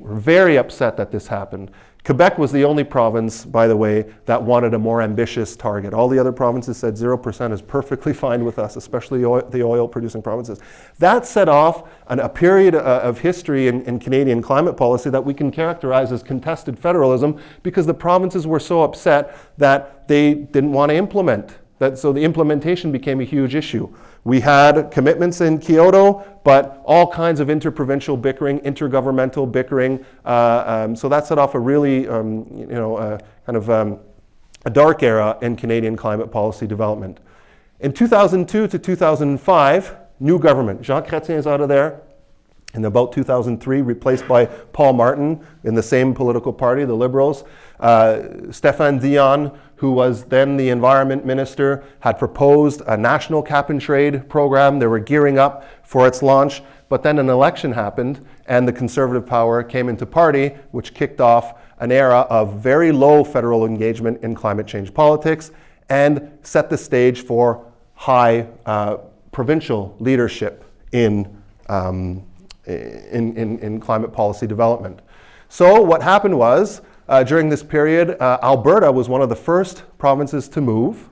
We're very upset that this happened. Quebec was the only province, by the way, that wanted a more ambitious target. All the other provinces said 0% is perfectly fine with us, especially the oil producing provinces. That set off an, a period uh, of history in, in Canadian climate policy that we can characterize as contested federalism because the provinces were so upset that they didn't want to implement. That, so the implementation became a huge issue. We had commitments in Kyoto, but all kinds of interprovincial bickering, intergovernmental bickering. Uh, um, so that set off a really, um, you know, uh, kind of um, a dark era in Canadian climate policy development. In 2002 to 2005, new government. Jean Chrétien is out of there. In about 2003, replaced by Paul Martin in the same political party, the Liberals. Uh, Stéphane Dion, who was then the environment minister, had proposed a national cap and trade program. They were gearing up for its launch, but then an election happened and the conservative power came into party, which kicked off an era of very low federal engagement in climate change politics and set the stage for high uh, provincial leadership in, um, in, in, in climate policy development. So what happened was uh, during this period, uh, Alberta was one of the first provinces to move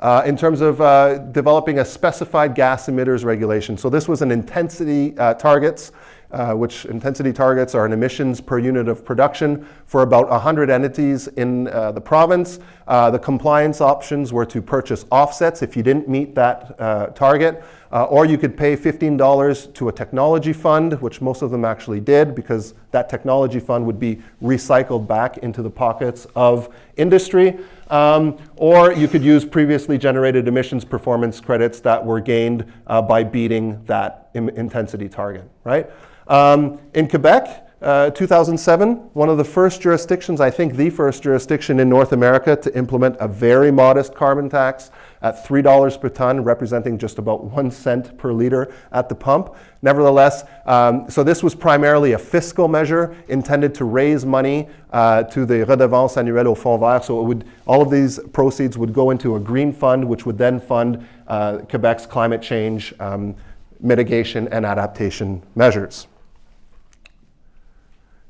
uh, in terms of uh, developing a specified gas emitters regulation. So this was an intensity uh, targets, uh, which intensity targets are an emissions per unit of production for about 100 entities in the province. The compliance options were to purchase offsets if you didn't meet that target. Uh, or you could pay $15 to a technology fund, which most of them actually did, because that technology fund would be recycled back into the pockets of industry. Um, or you could use previously generated emissions performance credits that were gained uh, by beating that intensity target, right? Um, in Quebec, uh, 2007, one of the first jurisdictions, I think the first jurisdiction in North America to implement a very modest carbon tax at $3 per ton, representing just about one cent per liter at the pump. Nevertheless, um, so this was primarily a fiscal measure intended to raise money uh, to the redevance annuelle au fonds vert. So it would, all of these proceeds would go into a green fund, which would then fund uh, Quebec's climate change um, mitigation and adaptation measures.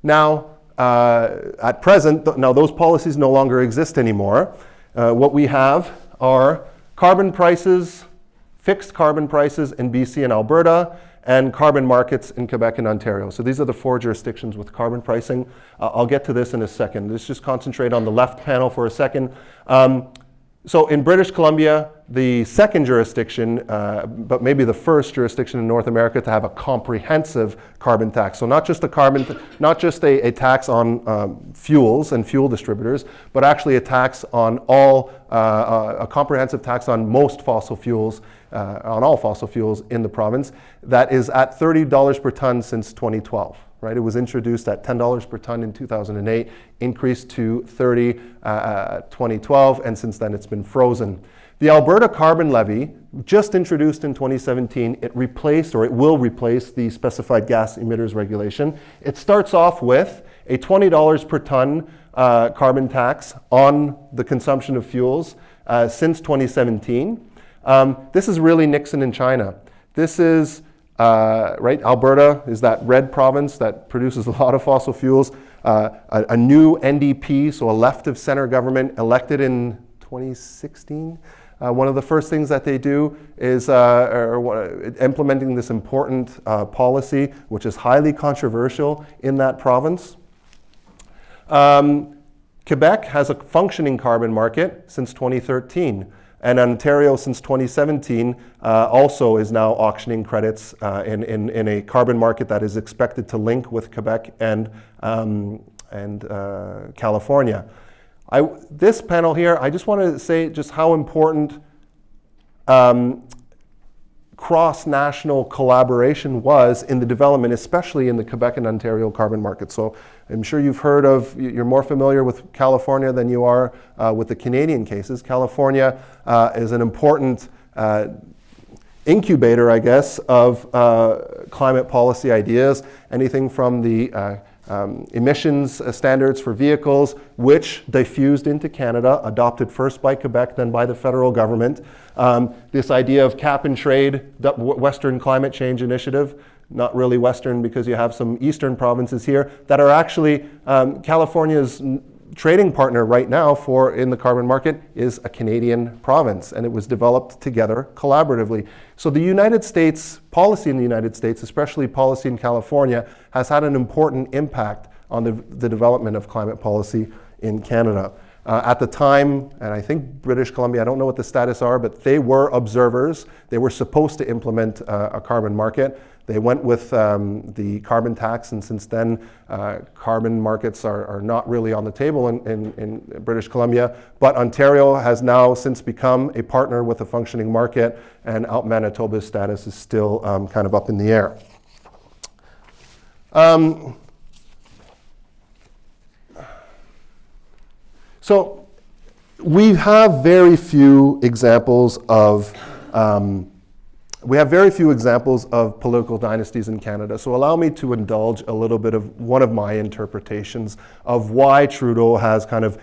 Now, uh, at present, now those policies no longer exist anymore. Uh, what we have are carbon prices, fixed carbon prices in BC and Alberta, and carbon markets in Quebec and Ontario. So these are the four jurisdictions with carbon pricing. Uh, I'll get to this in a second. Let's just concentrate on the left panel for a second. Um, so in British Columbia, the second jurisdiction, uh, but maybe the first jurisdiction in North America to have a comprehensive carbon tax. So not just a carbon, not just a, a tax on um, fuels and fuel distributors, but actually a tax on all, uh, a comprehensive tax on most fossil fuels, uh, on all fossil fuels in the province. That is at $30 per ton since 2012 right? It was introduced at $10 per ton in 2008, increased to 30 uh, 2012, and since then it's been frozen. The Alberta Carbon Levy, just introduced in 2017, it replaced or it will replace the specified gas emitters regulation. It starts off with a $20 per ton uh, carbon tax on the consumption of fuels uh, since 2017. Um, this is really Nixon in China. This is uh, right? Alberta is that red province that produces a lot of fossil fuels. Uh, a, a, new NDP, so a left of center government, elected in 2016. Uh, one of the first things that they do is uh, implementing this important uh, policy, which is highly controversial in that province. Um, Quebec has a functioning carbon market since 2013. And Ontario, since 2017, uh, also is now auctioning credits uh, in, in, in, a carbon market that is expected to link with Quebec and, um, and uh, California. I, this panel here, I just want to say just how important um, cross-national collaboration was in the development, especially in the Quebec and Ontario carbon market. So I'm sure you've heard of, you're more familiar with California than you are uh, with the Canadian cases. California uh, is an important uh, incubator, I guess, of uh, climate policy ideas, anything from the uh, um, emissions uh, standards for vehicles, which diffused into Canada, adopted first by Quebec, then by the federal government. Um, this idea of cap and trade, Western Climate Change Initiative, not really Western because you have some Eastern provinces here that are actually um, California's trading partner right now for in the carbon market is a Canadian province, and it was developed together collaboratively. So the United States policy in the United States, especially policy in California, has had an important impact on the, the development of climate policy in Canada. Uh, at the time, and I think British Columbia, I don't know what the status are, but they were observers. They were supposed to implement uh, a carbon market. They went with um, the carbon tax, and since then, uh, carbon markets are, are, not really on the table in, in, in, British Columbia. But Ontario has now since become a partner with a functioning market, and out Manitoba's status is still um, kind of up in the air. Um, so we have very few examples of um, we have very few examples of political dynasties in Canada, so allow me to indulge a little bit of one of my interpretations of why Trudeau has kind of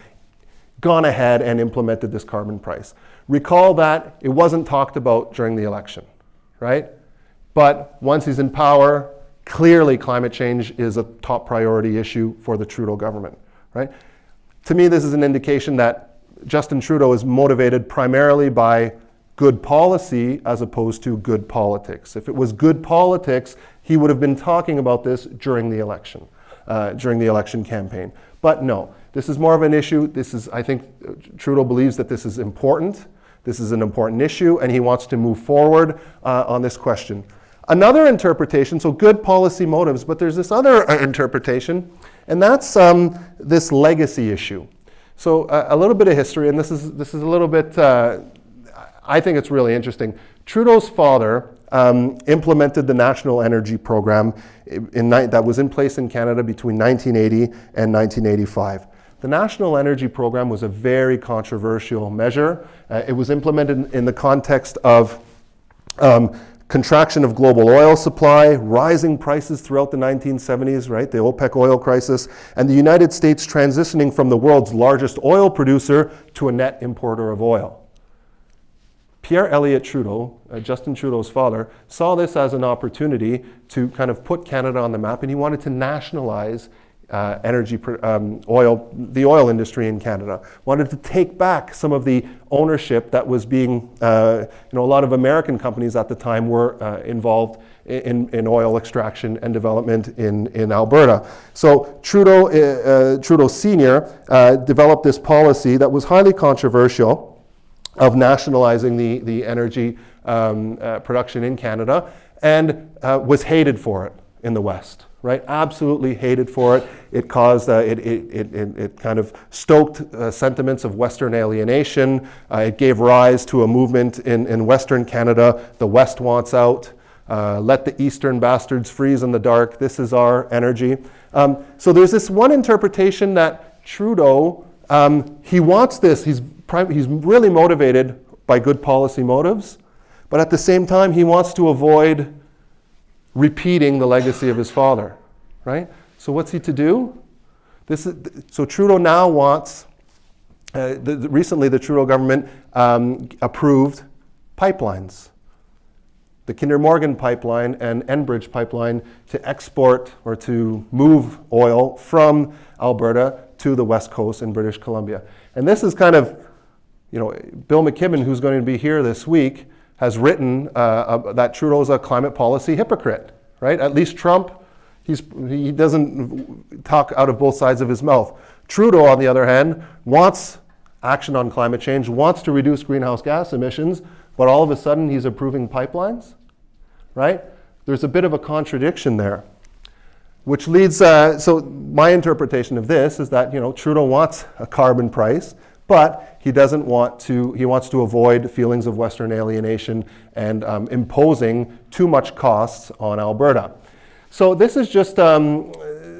gone ahead and implemented this carbon price. Recall that it wasn't talked about during the election, right? But once he's in power, clearly climate change is a top priority issue for the Trudeau government, right? To me, this is an indication that Justin Trudeau is motivated primarily by good policy as opposed to good politics. If it was good politics, he would have been talking about this during the election, uh, during the election campaign. But no, this is more of an issue. This is, I think, Trudeau believes that this is important. This is an important issue, and he wants to move forward uh, on this question. Another interpretation, so good policy motives, but there's this other uh, interpretation, and that's um, this legacy issue. So uh, a little bit of history, and this is this is a little bit uh, I think it's really interesting. Trudeau's father um, implemented the National Energy Program that was in place in Canada between 1980 and 1985. the National Energy Program was a very controversial measure. Uh, it was implemented in the context of um, contraction of global oil supply, rising prices throughout the 1970s, right, the OPEC oil crisis, and the United States transitioning from the world's largest oil producer to a net importer of oil. Pierre Elliott Trudeau, uh, Justin Trudeau's father, saw this as an opportunity to kind of put Canada on the map, and he wanted to nationalize uh, energy, um, oil, the oil industry in Canada. Wanted to take back some of the ownership that was being, uh, you know, a lot of American companies at the time were uh, involved in, in oil extraction and development in, in Alberta. So Trudeau, uh, uh, Trudeau Sr. Uh, developed this policy that was highly controversial of nationalizing the, the energy um, production in Canada and was hated for it in the West right? Absolutely hated for it. It caused, uh, it, it, it, it, kind of stoked uh, sentiments of Western alienation. Uh, it gave rise to a movement in, in Western Canada. The West wants out. Uh, let the Eastern bastards freeze in the dark. This is our energy. Um, so there's this one interpretation that Trudeau, um, he wants this. He's, he's really motivated by good policy motives. But at the same time, he wants to avoid repeating the legacy of his father, right? So what's he to do? This is, so Trudeau now wants, uh, the, the, recently the Trudeau government um, approved pipelines. The Kinder Morgan pipeline and Enbridge pipeline to export or to move oil from Alberta to the west coast in British Columbia. And this is kind of, you know, Bill McKibben, who's going to be here this week, has written uh, uh, that Trudeau's a climate policy hypocrite, right? At least Trump, he's, he doesn't talk out of both sides of his mouth. Trudeau, on the other hand, wants action on climate change, wants to reduce greenhouse gas emissions, but all of a sudden he's approving pipelines, right? There's a bit of a contradiction there. Which leads, uh, so my interpretation of this is that, you know, Trudeau wants a carbon price, but he doesn't want to, he wants to avoid feelings of Western alienation and um, imposing too much costs on Alberta. So this is just, um,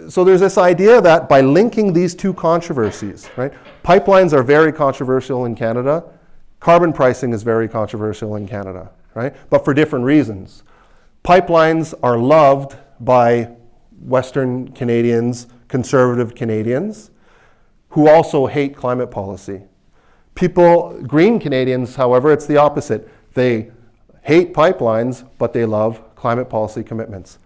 so there's this idea that by linking these two controversies, right? Pipelines are very controversial in Canada. Carbon pricing is very controversial in Canada, right? But for different reasons. Pipelines are loved by Western Canadians, conservative Canadians who also hate climate policy. People, green Canadians, however, it's the opposite. They hate pipelines, but they love climate policy commitments.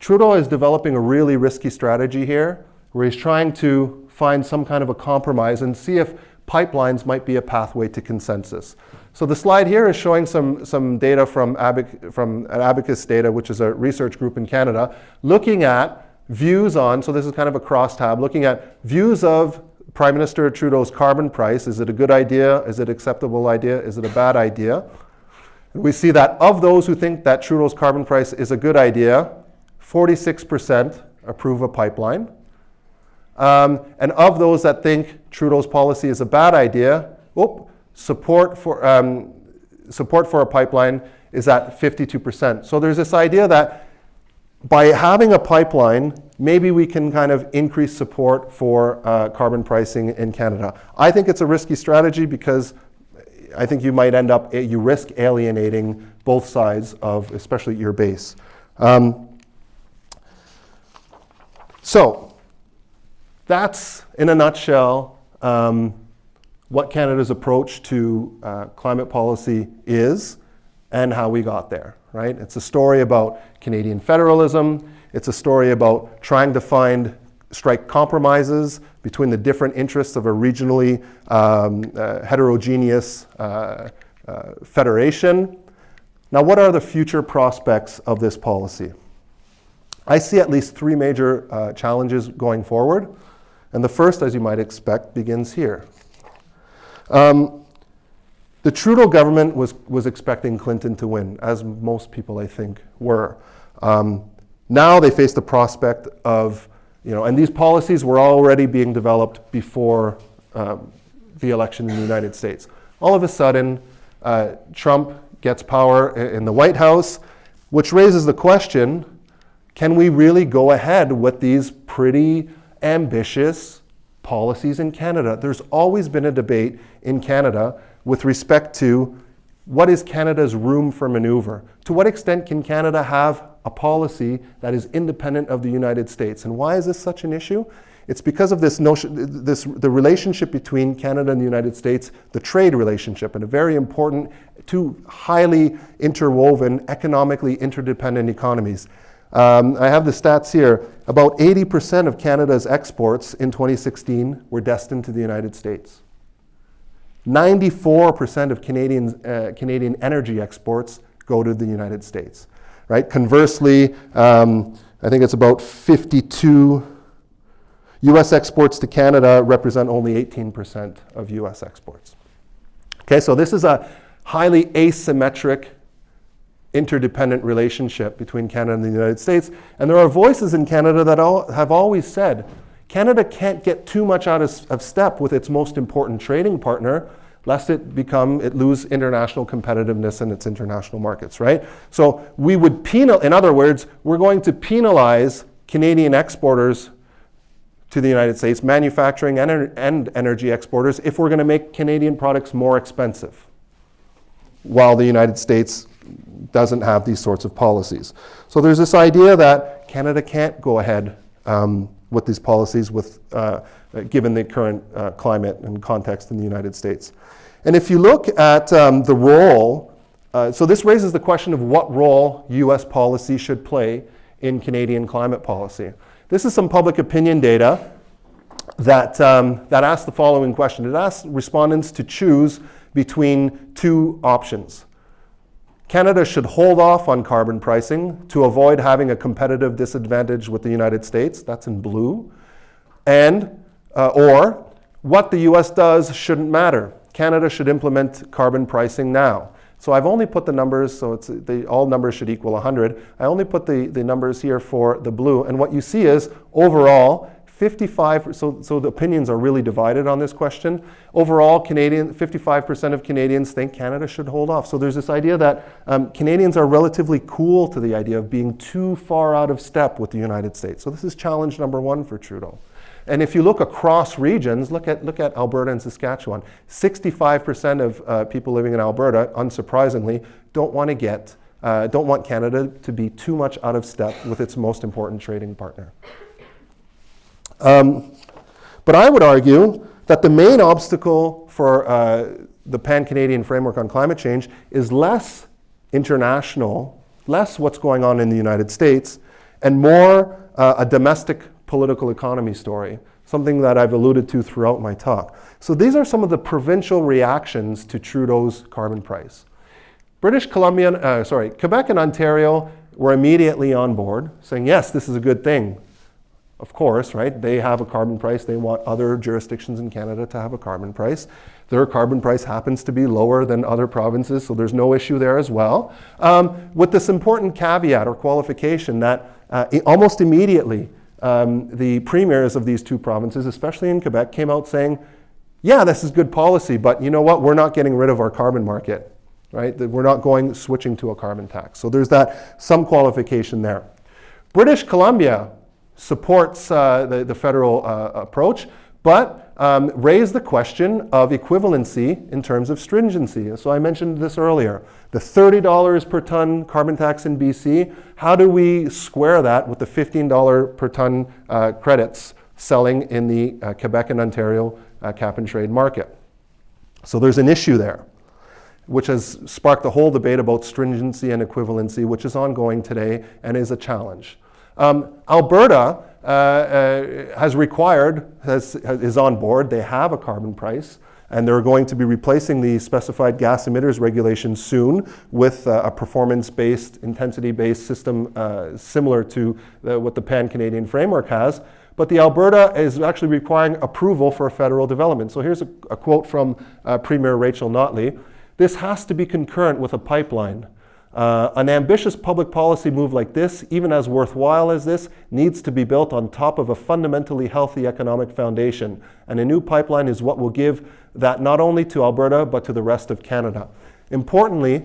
Trudeau is developing a really risky strategy here where he's trying to find some kind of a compromise and see if pipelines might be a pathway to consensus. So the slide here is showing some, some data from, Abac, from Abacus Data, which is a research group in Canada, looking at views on, so this is kind of a crosstab, looking at views of Prime Minister Trudeau's carbon price. Is it a good idea? Is it acceptable idea? Is it a bad idea? And we see that of those who think that Trudeau's carbon price is a good idea, 46% approve a pipeline. Um, and of those that think Trudeau's policy is a bad idea, oh, support for, um, support for a pipeline is at 52%. So there's this idea that by having a pipeline, maybe we can kind of increase support for uh, carbon pricing in Canada. I think it's a risky strategy because I think you might end up, you risk alienating both sides of, especially your base. Um, so that's, in a nutshell, um, what Canada's approach to uh, climate policy is and how we got there right? It's a story about Canadian federalism. It's a story about trying to find, strike compromises between the different interests of a regionally um, uh, heterogeneous uh, uh, federation. Now, what are the future prospects of this policy? I see at least three major uh, challenges going forward. And the first, as you might expect, begins here. Um, the Trudeau government was, was expecting Clinton to win, as most people, I think, were. Um, now they face the prospect of, you know, and these policies were already being developed before um, the election in the United States. All of a sudden, uh, Trump gets power in the White House, which raises the question, can we really go ahead with these pretty ambitious policies in Canada. There's always been a debate in Canada with respect to what is Canada's room for maneuver? To what extent can Canada have a policy that is independent of the United States? And why is this such an issue? It's because of this notion, this, the relationship between Canada and the United States, the trade relationship, and a very important, two highly interwoven, economically interdependent economies. Um, I have the stats here. About 80% of Canada's exports in 2016 were destined to the United States. 94% of Canadian, uh, Canadian energy exports go to the United States. Right? Conversely, um, I think it's about 52 US exports to Canada represent only 18% of US exports. Okay, so this is a highly asymmetric interdependent relationship between Canada and the United States. And there are voices in Canada that all, have always said Canada can't get too much out of, of step with its most important trading partner lest it become, it lose international competitiveness in its international markets, right? So we would penal, in other words, we're going to penalize Canadian exporters to the United States, manufacturing and, and energy exporters, if we're going to make Canadian products more expensive, while the United States doesn't have these sorts of policies. So there's this idea that Canada can't go ahead um, with these policies with, uh, given the current uh, climate and context in the United States. And if you look at um, the role, uh, so this raises the question of what role US policy should play in Canadian climate policy. This is some public opinion data that, um, that asks the following question. It asks respondents to choose between two options. Canada should hold off on carbon pricing to avoid having a competitive disadvantage with the United States. That's in blue. And, uh, or, what the US does shouldn't matter. Canada should implement carbon pricing now. So I've only put the numbers, so it's the, all numbers should equal 100. I only put the, the numbers here for the blue. And what you see is overall, 55, so, so the opinions are really divided on this question. Overall, Canadian, 55% of Canadians think Canada should hold off. So there's this idea that um, Canadians are relatively cool to the idea of being too far out of step with the United States. So this is challenge number one for Trudeau. And if you look across regions, look at, look at Alberta and Saskatchewan. 65% of uh, people living in Alberta, unsurprisingly, don't want to get, uh, don't want Canada to be too much out of step with its most important trading partner. Um, but I would argue that the main obstacle for uh, the pan-Canadian framework on climate change is less international, less what's going on in the United States, and more uh, a domestic political economy story, something that I've alluded to throughout my talk. So these are some of the provincial reactions to Trudeau's carbon price. British Columbia, uh, sorry, Quebec and Ontario were immediately on board, saying, yes, this is a good thing. Of course, right? They have a carbon price. They want other jurisdictions in Canada to have a carbon price. Their carbon price happens to be lower than other provinces, so there's no issue there as well. Um, with this important caveat or qualification that uh, almost immediately um, the premiers of these two provinces, especially in Quebec, came out saying, yeah, this is good policy, but you know what? We're not getting rid of our carbon market, right? We're not going switching to a carbon tax. So there's that some qualification there. British Columbia supports uh, the, the federal uh, approach, but um, raised the question of equivalency in terms of stringency. So I mentioned this earlier. The $30 per ton carbon tax in BC, how do we square that with the $15 per ton uh, credits selling in the uh, Quebec and Ontario uh, cap and trade market? So there's an issue there, which has sparked the whole debate about stringency and equivalency, which is ongoing today and is a challenge. Um, Alberta uh, uh, has required, has, is on board, they have a carbon price, and they're going to be replacing the specified gas emitters regulation soon with uh, a performance-based, intensity-based system uh, similar to the, what the Pan-Canadian framework has. But the Alberta is actually requiring approval for a federal development. So here's a, a quote from uh, Premier Rachel Notley. This has to be concurrent with a pipeline. Uh, an ambitious public policy move like this, even as worthwhile as this, needs to be built on top of a fundamentally healthy economic foundation. And a new pipeline is what will give that not only to Alberta, but to the rest of Canada. Importantly,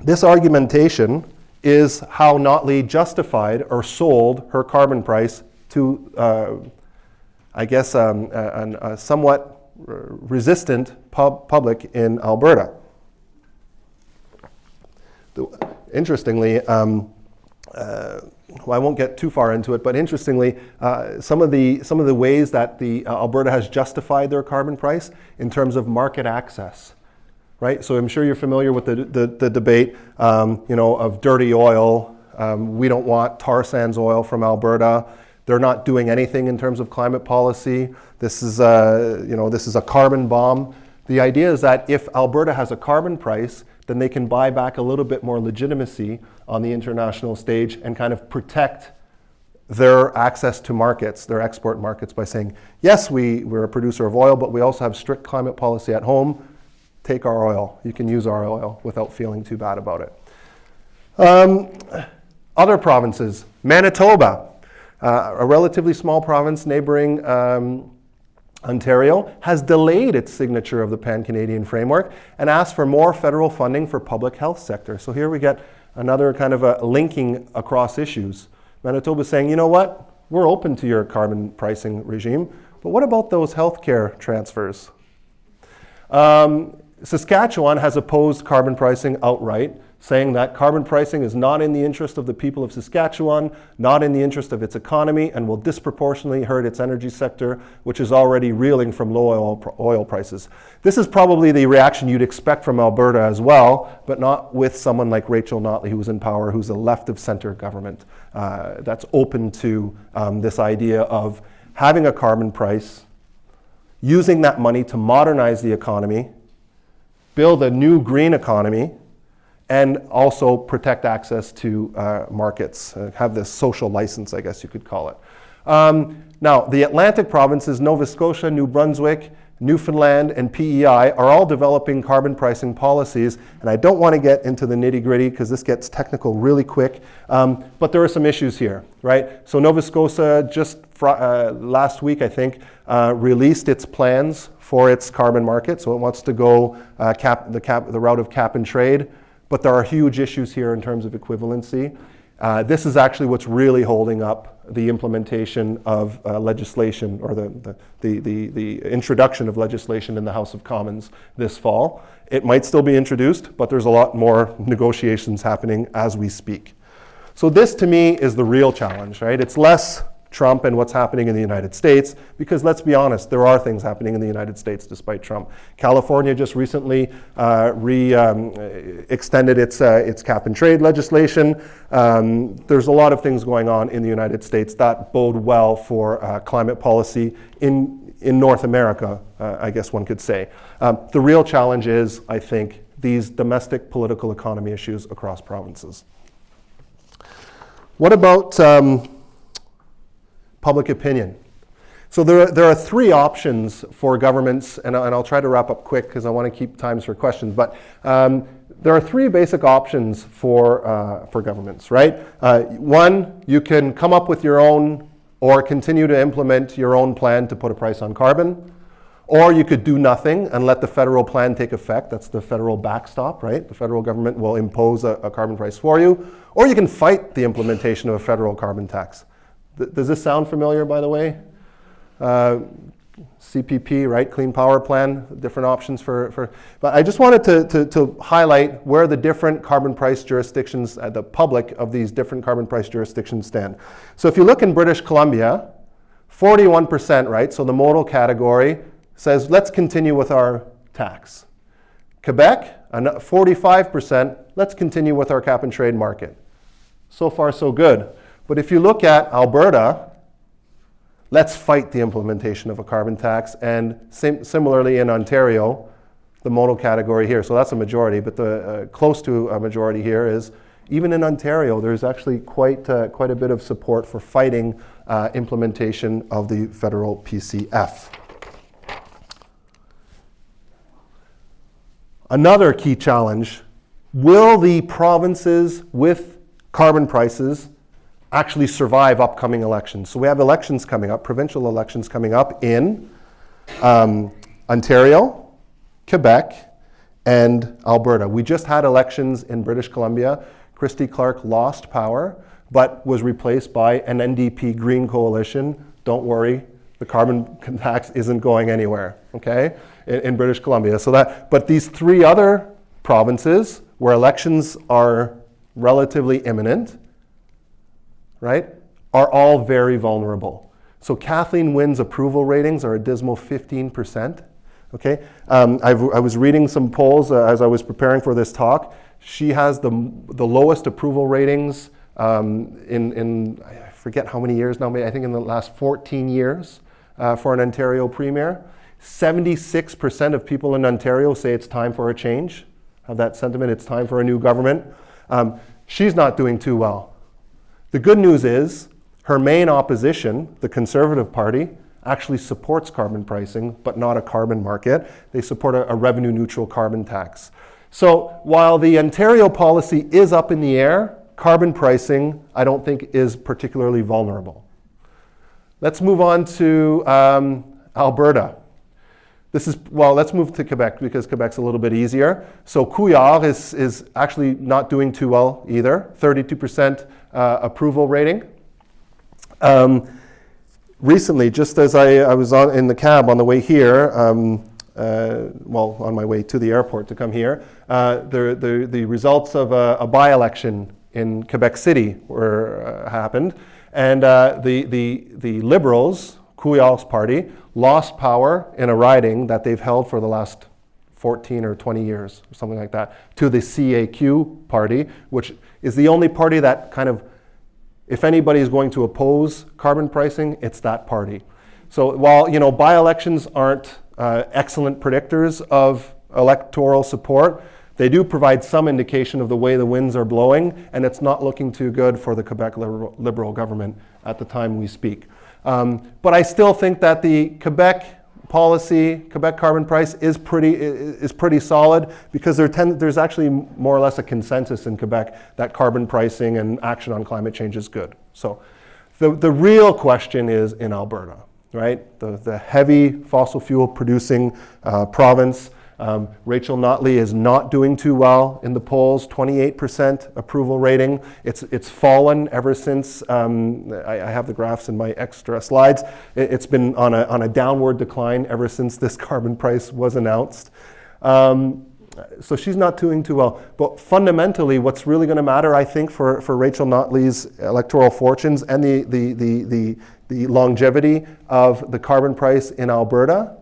this argumentation is how Notley justified or sold her carbon price to, uh, I guess, um, a, a somewhat resistant pub public in Alberta. Interestingly, um, uh, well, I won't get too far into it, but interestingly, uh, some, of the, some of the ways that the, uh, Alberta has justified their carbon price in terms of market access, right? So I'm sure you're familiar with the, the, the debate, um, you know, of dirty oil. Um, we don't want tar sands oil from Alberta. They're not doing anything in terms of climate policy. This is a, you know, this is a carbon bomb. The idea is that if Alberta has a carbon price, then they can buy back a little bit more legitimacy on the international stage and kind of protect their access to markets, their export markets, by saying, yes, we, we're a producer of oil, but we also have strict climate policy at home. Take our oil. You can use our oil without feeling too bad about it. Um, other provinces, Manitoba, uh, a relatively small province neighboring um, Ontario has delayed its signature of the Pan-Canadian Framework and asked for more federal funding for public health sector. So here we get another kind of a linking across issues. Manitoba is saying, you know what, we're open to your carbon pricing regime, but what about those healthcare transfers? Um, Saskatchewan has opposed carbon pricing outright, saying that carbon pricing is not in the interest of the people of Saskatchewan, not in the interest of its economy, and will disproportionately hurt its energy sector, which is already reeling from low oil, oil prices. This is probably the reaction you'd expect from Alberta as well, but not with someone like Rachel Notley, who's in power, who's a left of center government uh, that's open to um, this idea of having a carbon price, using that money to modernize the economy, build a new green economy, and also protect access to uh, markets, uh, have this social license, I guess you could call it. Um, now, the Atlantic provinces, Nova Scotia, New Brunswick, Newfoundland, and PEI are all developing carbon pricing policies. And I don't want to get into the nitty gritty because this gets technical really quick. Um, but there are some issues here, right? So Nova Scotia just uh, last week, I think, uh, released its plans for its carbon market. So it wants to go uh, cap, the, cap, the route of cap and trade. But there are huge issues here in terms of equivalency. Uh, this is actually what's really holding up the implementation of uh, legislation or the, the, the, the, the introduction of legislation in the House of Commons this fall. It might still be introduced, but there's a lot more negotiations happening as we speak. So this to me is the real challenge, right? It's less Trump and what's happening in the United States, because let's be honest, there are things happening in the United States despite Trump. California just recently uh, re, um, extended its, uh, its cap and trade legislation. Um, there's a lot of things going on in the United States that bode well for uh, climate policy in, in North America, uh, I guess one could say. Um, the real challenge is, I think, these domestic political economy issues across provinces. What about um, public opinion. So there are, there are three options for governments, and, and I'll try to wrap up quick because I want to keep times for questions, but um, there are three basic options for, uh, for governments, right? Uh, one, you can come up with your own or continue to implement your own plan to put a price on carbon. Or you could do nothing and let the federal plan take effect. That's the federal backstop, right? The federal government will impose a, a carbon price for you. Or you can fight the implementation of a federal carbon tax. Th does this sound familiar, by the way? Uh, CPP, right? Clean Power Plan, different options for, for but I just wanted to, to, to highlight where the different carbon price jurisdictions, uh, the public of these different carbon price jurisdictions stand. So if you look in British Columbia, 41%, right? So the modal category says, let's continue with our tax. Quebec, 45%, let's continue with our cap and trade market. So far, so good. But if you look at Alberta, let's fight the implementation of a carbon tax. And sim similarly in Ontario, the modal category here. So that's a majority, but the uh, close to a majority here is even in Ontario, there's actually quite, uh, quite a bit of support for fighting uh, implementation of the federal PCF. Another key challenge, will the provinces with carbon prices actually survive upcoming elections. So we have elections coming up, provincial elections coming up in um, Ontario, Quebec, and Alberta. We just had elections in British Columbia. Christy Clark lost power, but was replaced by an NDP Green coalition. Don't worry, the carbon tax isn't going anywhere, okay, in, in British Columbia. So that, but these three other provinces where elections are relatively imminent, right, are all very vulnerable. So Kathleen Wynne's approval ratings are a dismal 15%. Okay, um, i was reading some polls uh, as I was preparing for this talk. She has the, the lowest approval ratings um, in, in, I forget how many years now, maybe I think in the last 14 years uh, for an Ontario premier. 76% of people in Ontario say it's time for a change, have that sentiment, it's time for a new government. Um, she's not doing too well. The good news is her main opposition, the Conservative Party, actually supports carbon pricing, but not a carbon market. They support a, a revenue neutral carbon tax. So while the Ontario policy is up in the air, carbon pricing, I don't think, is particularly vulnerable. Let's move on to um, Alberta. This is, well, let's move to Quebec because Quebec's a little bit easier. So Couillard is, is actually not doing too well either, 32% uh, approval rating. Um, recently, just as I, I, was on, in the cab on the way here, um, uh, well, on my way to the airport to come here, uh, the, the, the results of a, a by-election in Quebec City were, uh, happened. And uh, the, the, the Liberals, Couillard's party, lost power in a riding that they've held for the last 14 or 20 years, or something like that, to the CAQ party, which is the only party that kind of if anybody is going to oppose carbon pricing, it's that party. So while you know by-elections aren't uh, excellent predictors of electoral support, they do provide some indication of the way the winds are blowing, and it's not looking too good for the Quebec Liberal, Liberal government at the time we speak. Um, but I still think that the Quebec policy, Quebec carbon price is pretty, is pretty solid because there tend, there's actually more or less a consensus in Quebec that carbon pricing and action on climate change is good. So the, the real question is in Alberta, right? The, the heavy fossil fuel producing uh, province um, Rachel Notley is not doing too well in the polls, 28% approval rating. It's, it's fallen ever since, um, I, I, have the graphs in my extra slides. It, has been on a, on a downward decline ever since this carbon price was announced. Um, so she's not doing too well. But fundamentally, what's really going to matter, I think, for, for Rachel Notley's electoral fortunes and the, the, the, the, the longevity of the carbon price in Alberta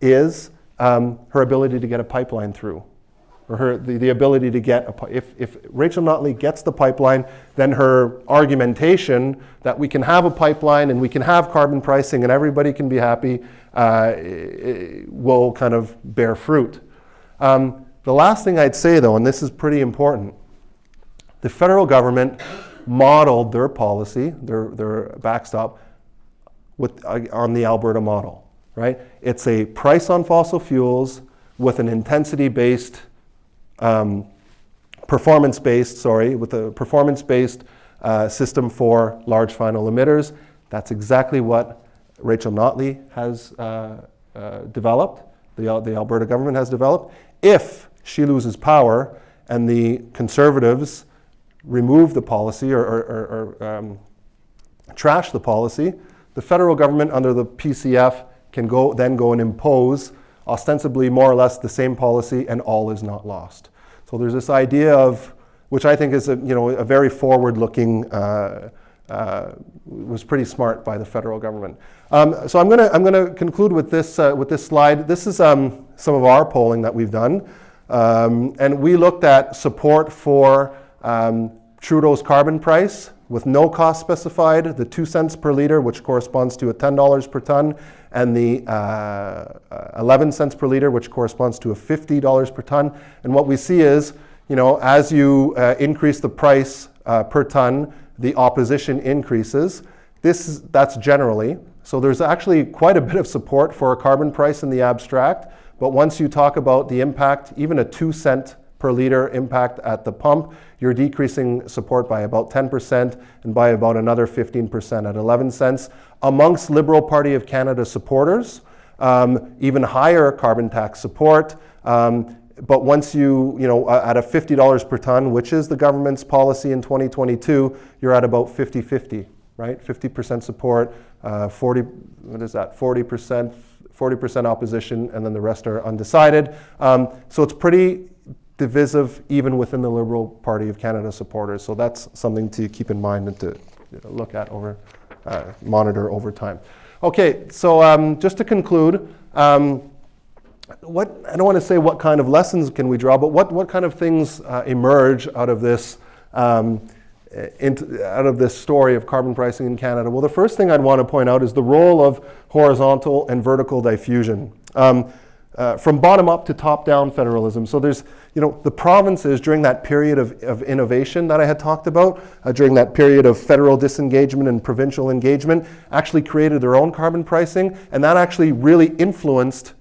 is um, her ability to get a pipeline through, or her, the, the ability to get, a, if, if Rachel Notley gets the pipeline, then her argumentation that we can have a pipeline and we can have carbon pricing and everybody can be happy uh, will kind of bear fruit. Um, the last thing I'd say though, and this is pretty important, the federal government modeled their policy, their, their backstop, with, uh, on the Alberta model right? It's a price on fossil fuels with an intensity-based, um, performance-based, sorry, with a performance-based uh, system for large final emitters. That's exactly what Rachel Notley has uh, uh, developed, the, the Alberta government has developed. If she loses power and the conservatives remove the policy or, or, or, um, trash the policy, the federal government under the PCF can go, then go and impose ostensibly more or less the same policy and all is not lost. So there's this idea of, which I think is a, you know, a very forward-looking, uh, uh, was pretty smart by the federal government. Um, so I'm going to I'm gonna conclude with this, uh, with this slide. This is um, some of our polling that we've done. Um, and we looked at support for um, Trudeau's carbon price with no cost specified, the two cents per liter, which corresponds to a $10 per ton, and the uh, 11 cents per liter, which corresponds to a $50 per ton. And what we see is, you know, as you uh, increase the price uh, per ton, the opposition increases. This is, that's generally. So there's actually quite a bit of support for a carbon price in the abstract. But once you talk about the impact, even a two cent per liter impact at the pump, you're decreasing support by about 10% and by about another 15% at 11 cents. Amongst Liberal Party of Canada supporters, um, even higher carbon tax support. Um, but once you, you know, at a $50 per ton, which is the government's policy in 2022, you're at about 50-50 right? 50% support, uh, 40, what is that, 40%, 40% opposition, and then the rest are undecided. Um, so it's pretty divisive even within the Liberal Party of Canada supporters. So that's something to keep in mind and to look at over, uh, monitor over time. Okay, so um, just to conclude, um, what, I don't want to say what kind of lessons can we draw, but what, what kind of things uh, emerge out of this um, into, out of this story of carbon pricing in Canada? Well, the first thing I'd want to point out is the role of horizontal and vertical diffusion. Um, uh, from bottom up to top down federalism. So there's, you know, the provinces during that period of, of innovation that I had talked about, uh, during that period of federal disengagement and provincial engagement, actually created their own carbon pricing, and that actually really influenced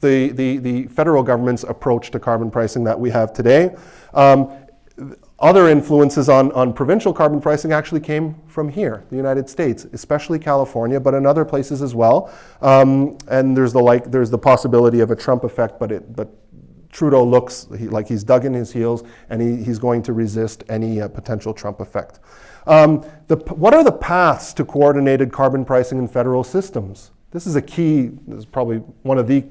the, the, the federal government's approach to carbon pricing that we have today. Um, other influences on, on provincial carbon pricing actually came from here, the United States, especially California, but in other places as well. Um, and there's the like, there's the possibility of a Trump effect, but it, but Trudeau looks he, like he's dug in his heels and he, he's going to resist any uh, potential Trump effect. Um, the, what are the paths to coordinated carbon pricing in federal systems? This is a key, this is probably one of the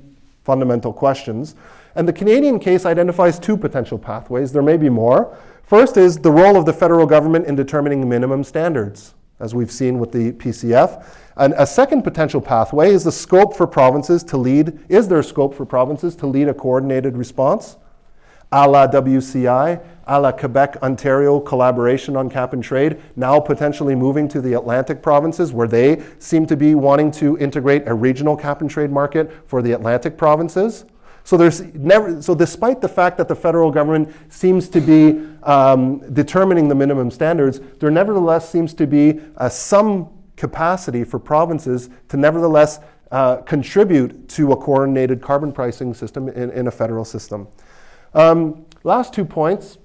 fundamental questions. And the Canadian case identifies two potential pathways. There may be more. First is the role of the federal government in determining minimum standards, as we've seen with the PCF. And a second potential pathway is the scope for provinces to lead, is there scope for provinces to lead a coordinated response? A la WCI, a la Quebec Ontario collaboration on cap and trade, now potentially moving to the Atlantic provinces where they seem to be wanting to integrate a regional cap and trade market for the Atlantic provinces. So there's never, so despite the fact that the federal government seems to be um, determining the minimum standards, there nevertheless seems to be uh, some capacity for provinces to nevertheless uh, contribute to a coordinated carbon pricing system in, in a federal system. Um, last two points.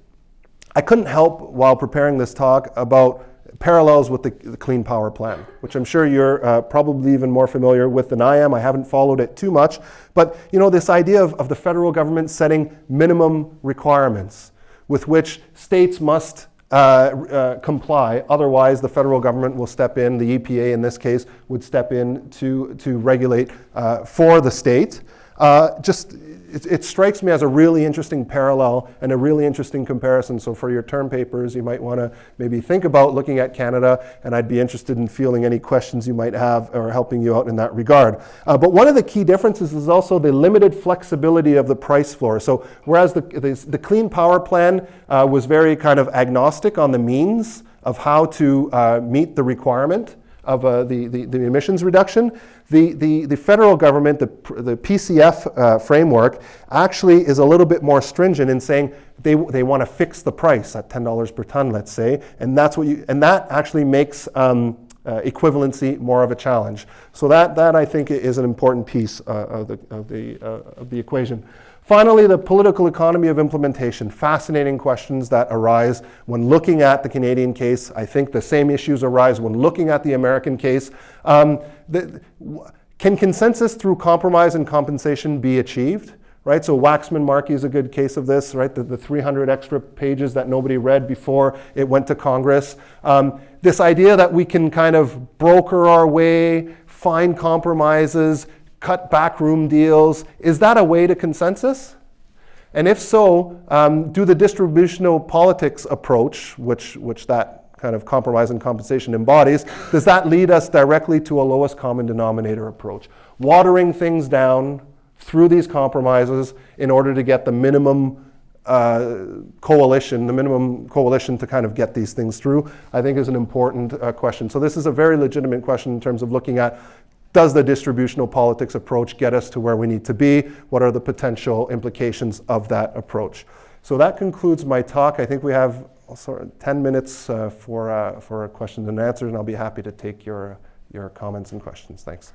I couldn't help while preparing this talk about parallels with the, the, Clean Power Plan, which I'm sure you're uh, probably even more familiar with than I am. I haven't followed it too much. But you know, this idea of, of the federal government setting minimum requirements with which states must uh, uh, comply. Otherwise, the federal government will step in, the EPA in this case would step in to, to regulate uh, for the state. Uh, just it, it, strikes me as a really interesting parallel and a really interesting comparison. So for your term papers, you might want to maybe think about looking at Canada, and I'd be interested in fielding any questions you might have or helping you out in that regard. Uh, but one of the key differences is also the limited flexibility of the price floor. So whereas the, the, the Clean Power Plan uh, was very kind of agnostic on the means of how to uh, meet the requirement, of uh, the, the, the, emissions reduction. The, the, the federal government, the, the PCF uh, framework, actually is a little bit more stringent in saying they, they want to fix the price at $10 per ton, let's say, and, that's what you, and that actually makes um, uh, equivalency more of a challenge. So that, that I think is an important piece uh, of, the, of, the, uh, of the equation. Finally, the political economy of implementation. Fascinating questions that arise when looking at the Canadian case. I think the same issues arise when looking at the American case. Um, the, can consensus through compromise and compensation be achieved? Right, so Waxman-Markey is a good case of this, right? The, the 300 extra pages that nobody read before it went to Congress. Um, this idea that we can kind of broker our way, find compromises, cut backroom deals. Is that a way to consensus? And if so, um, do the distributional politics approach, which, which that kind of compromise and compensation embodies, does that lead us directly to a lowest common denominator approach? Watering things down through these compromises in order to get the minimum uh, coalition, the minimum coalition to kind of get these things through, I think is an important uh, question. So this is a very legitimate question in terms of looking at does the distributional politics approach get us to where we need to be? What are the potential implications of that approach? So that concludes my talk. I think we have sort of 10 minutes uh, for, uh, for questions and answers, and I'll be happy to take your, your comments and questions. Thanks.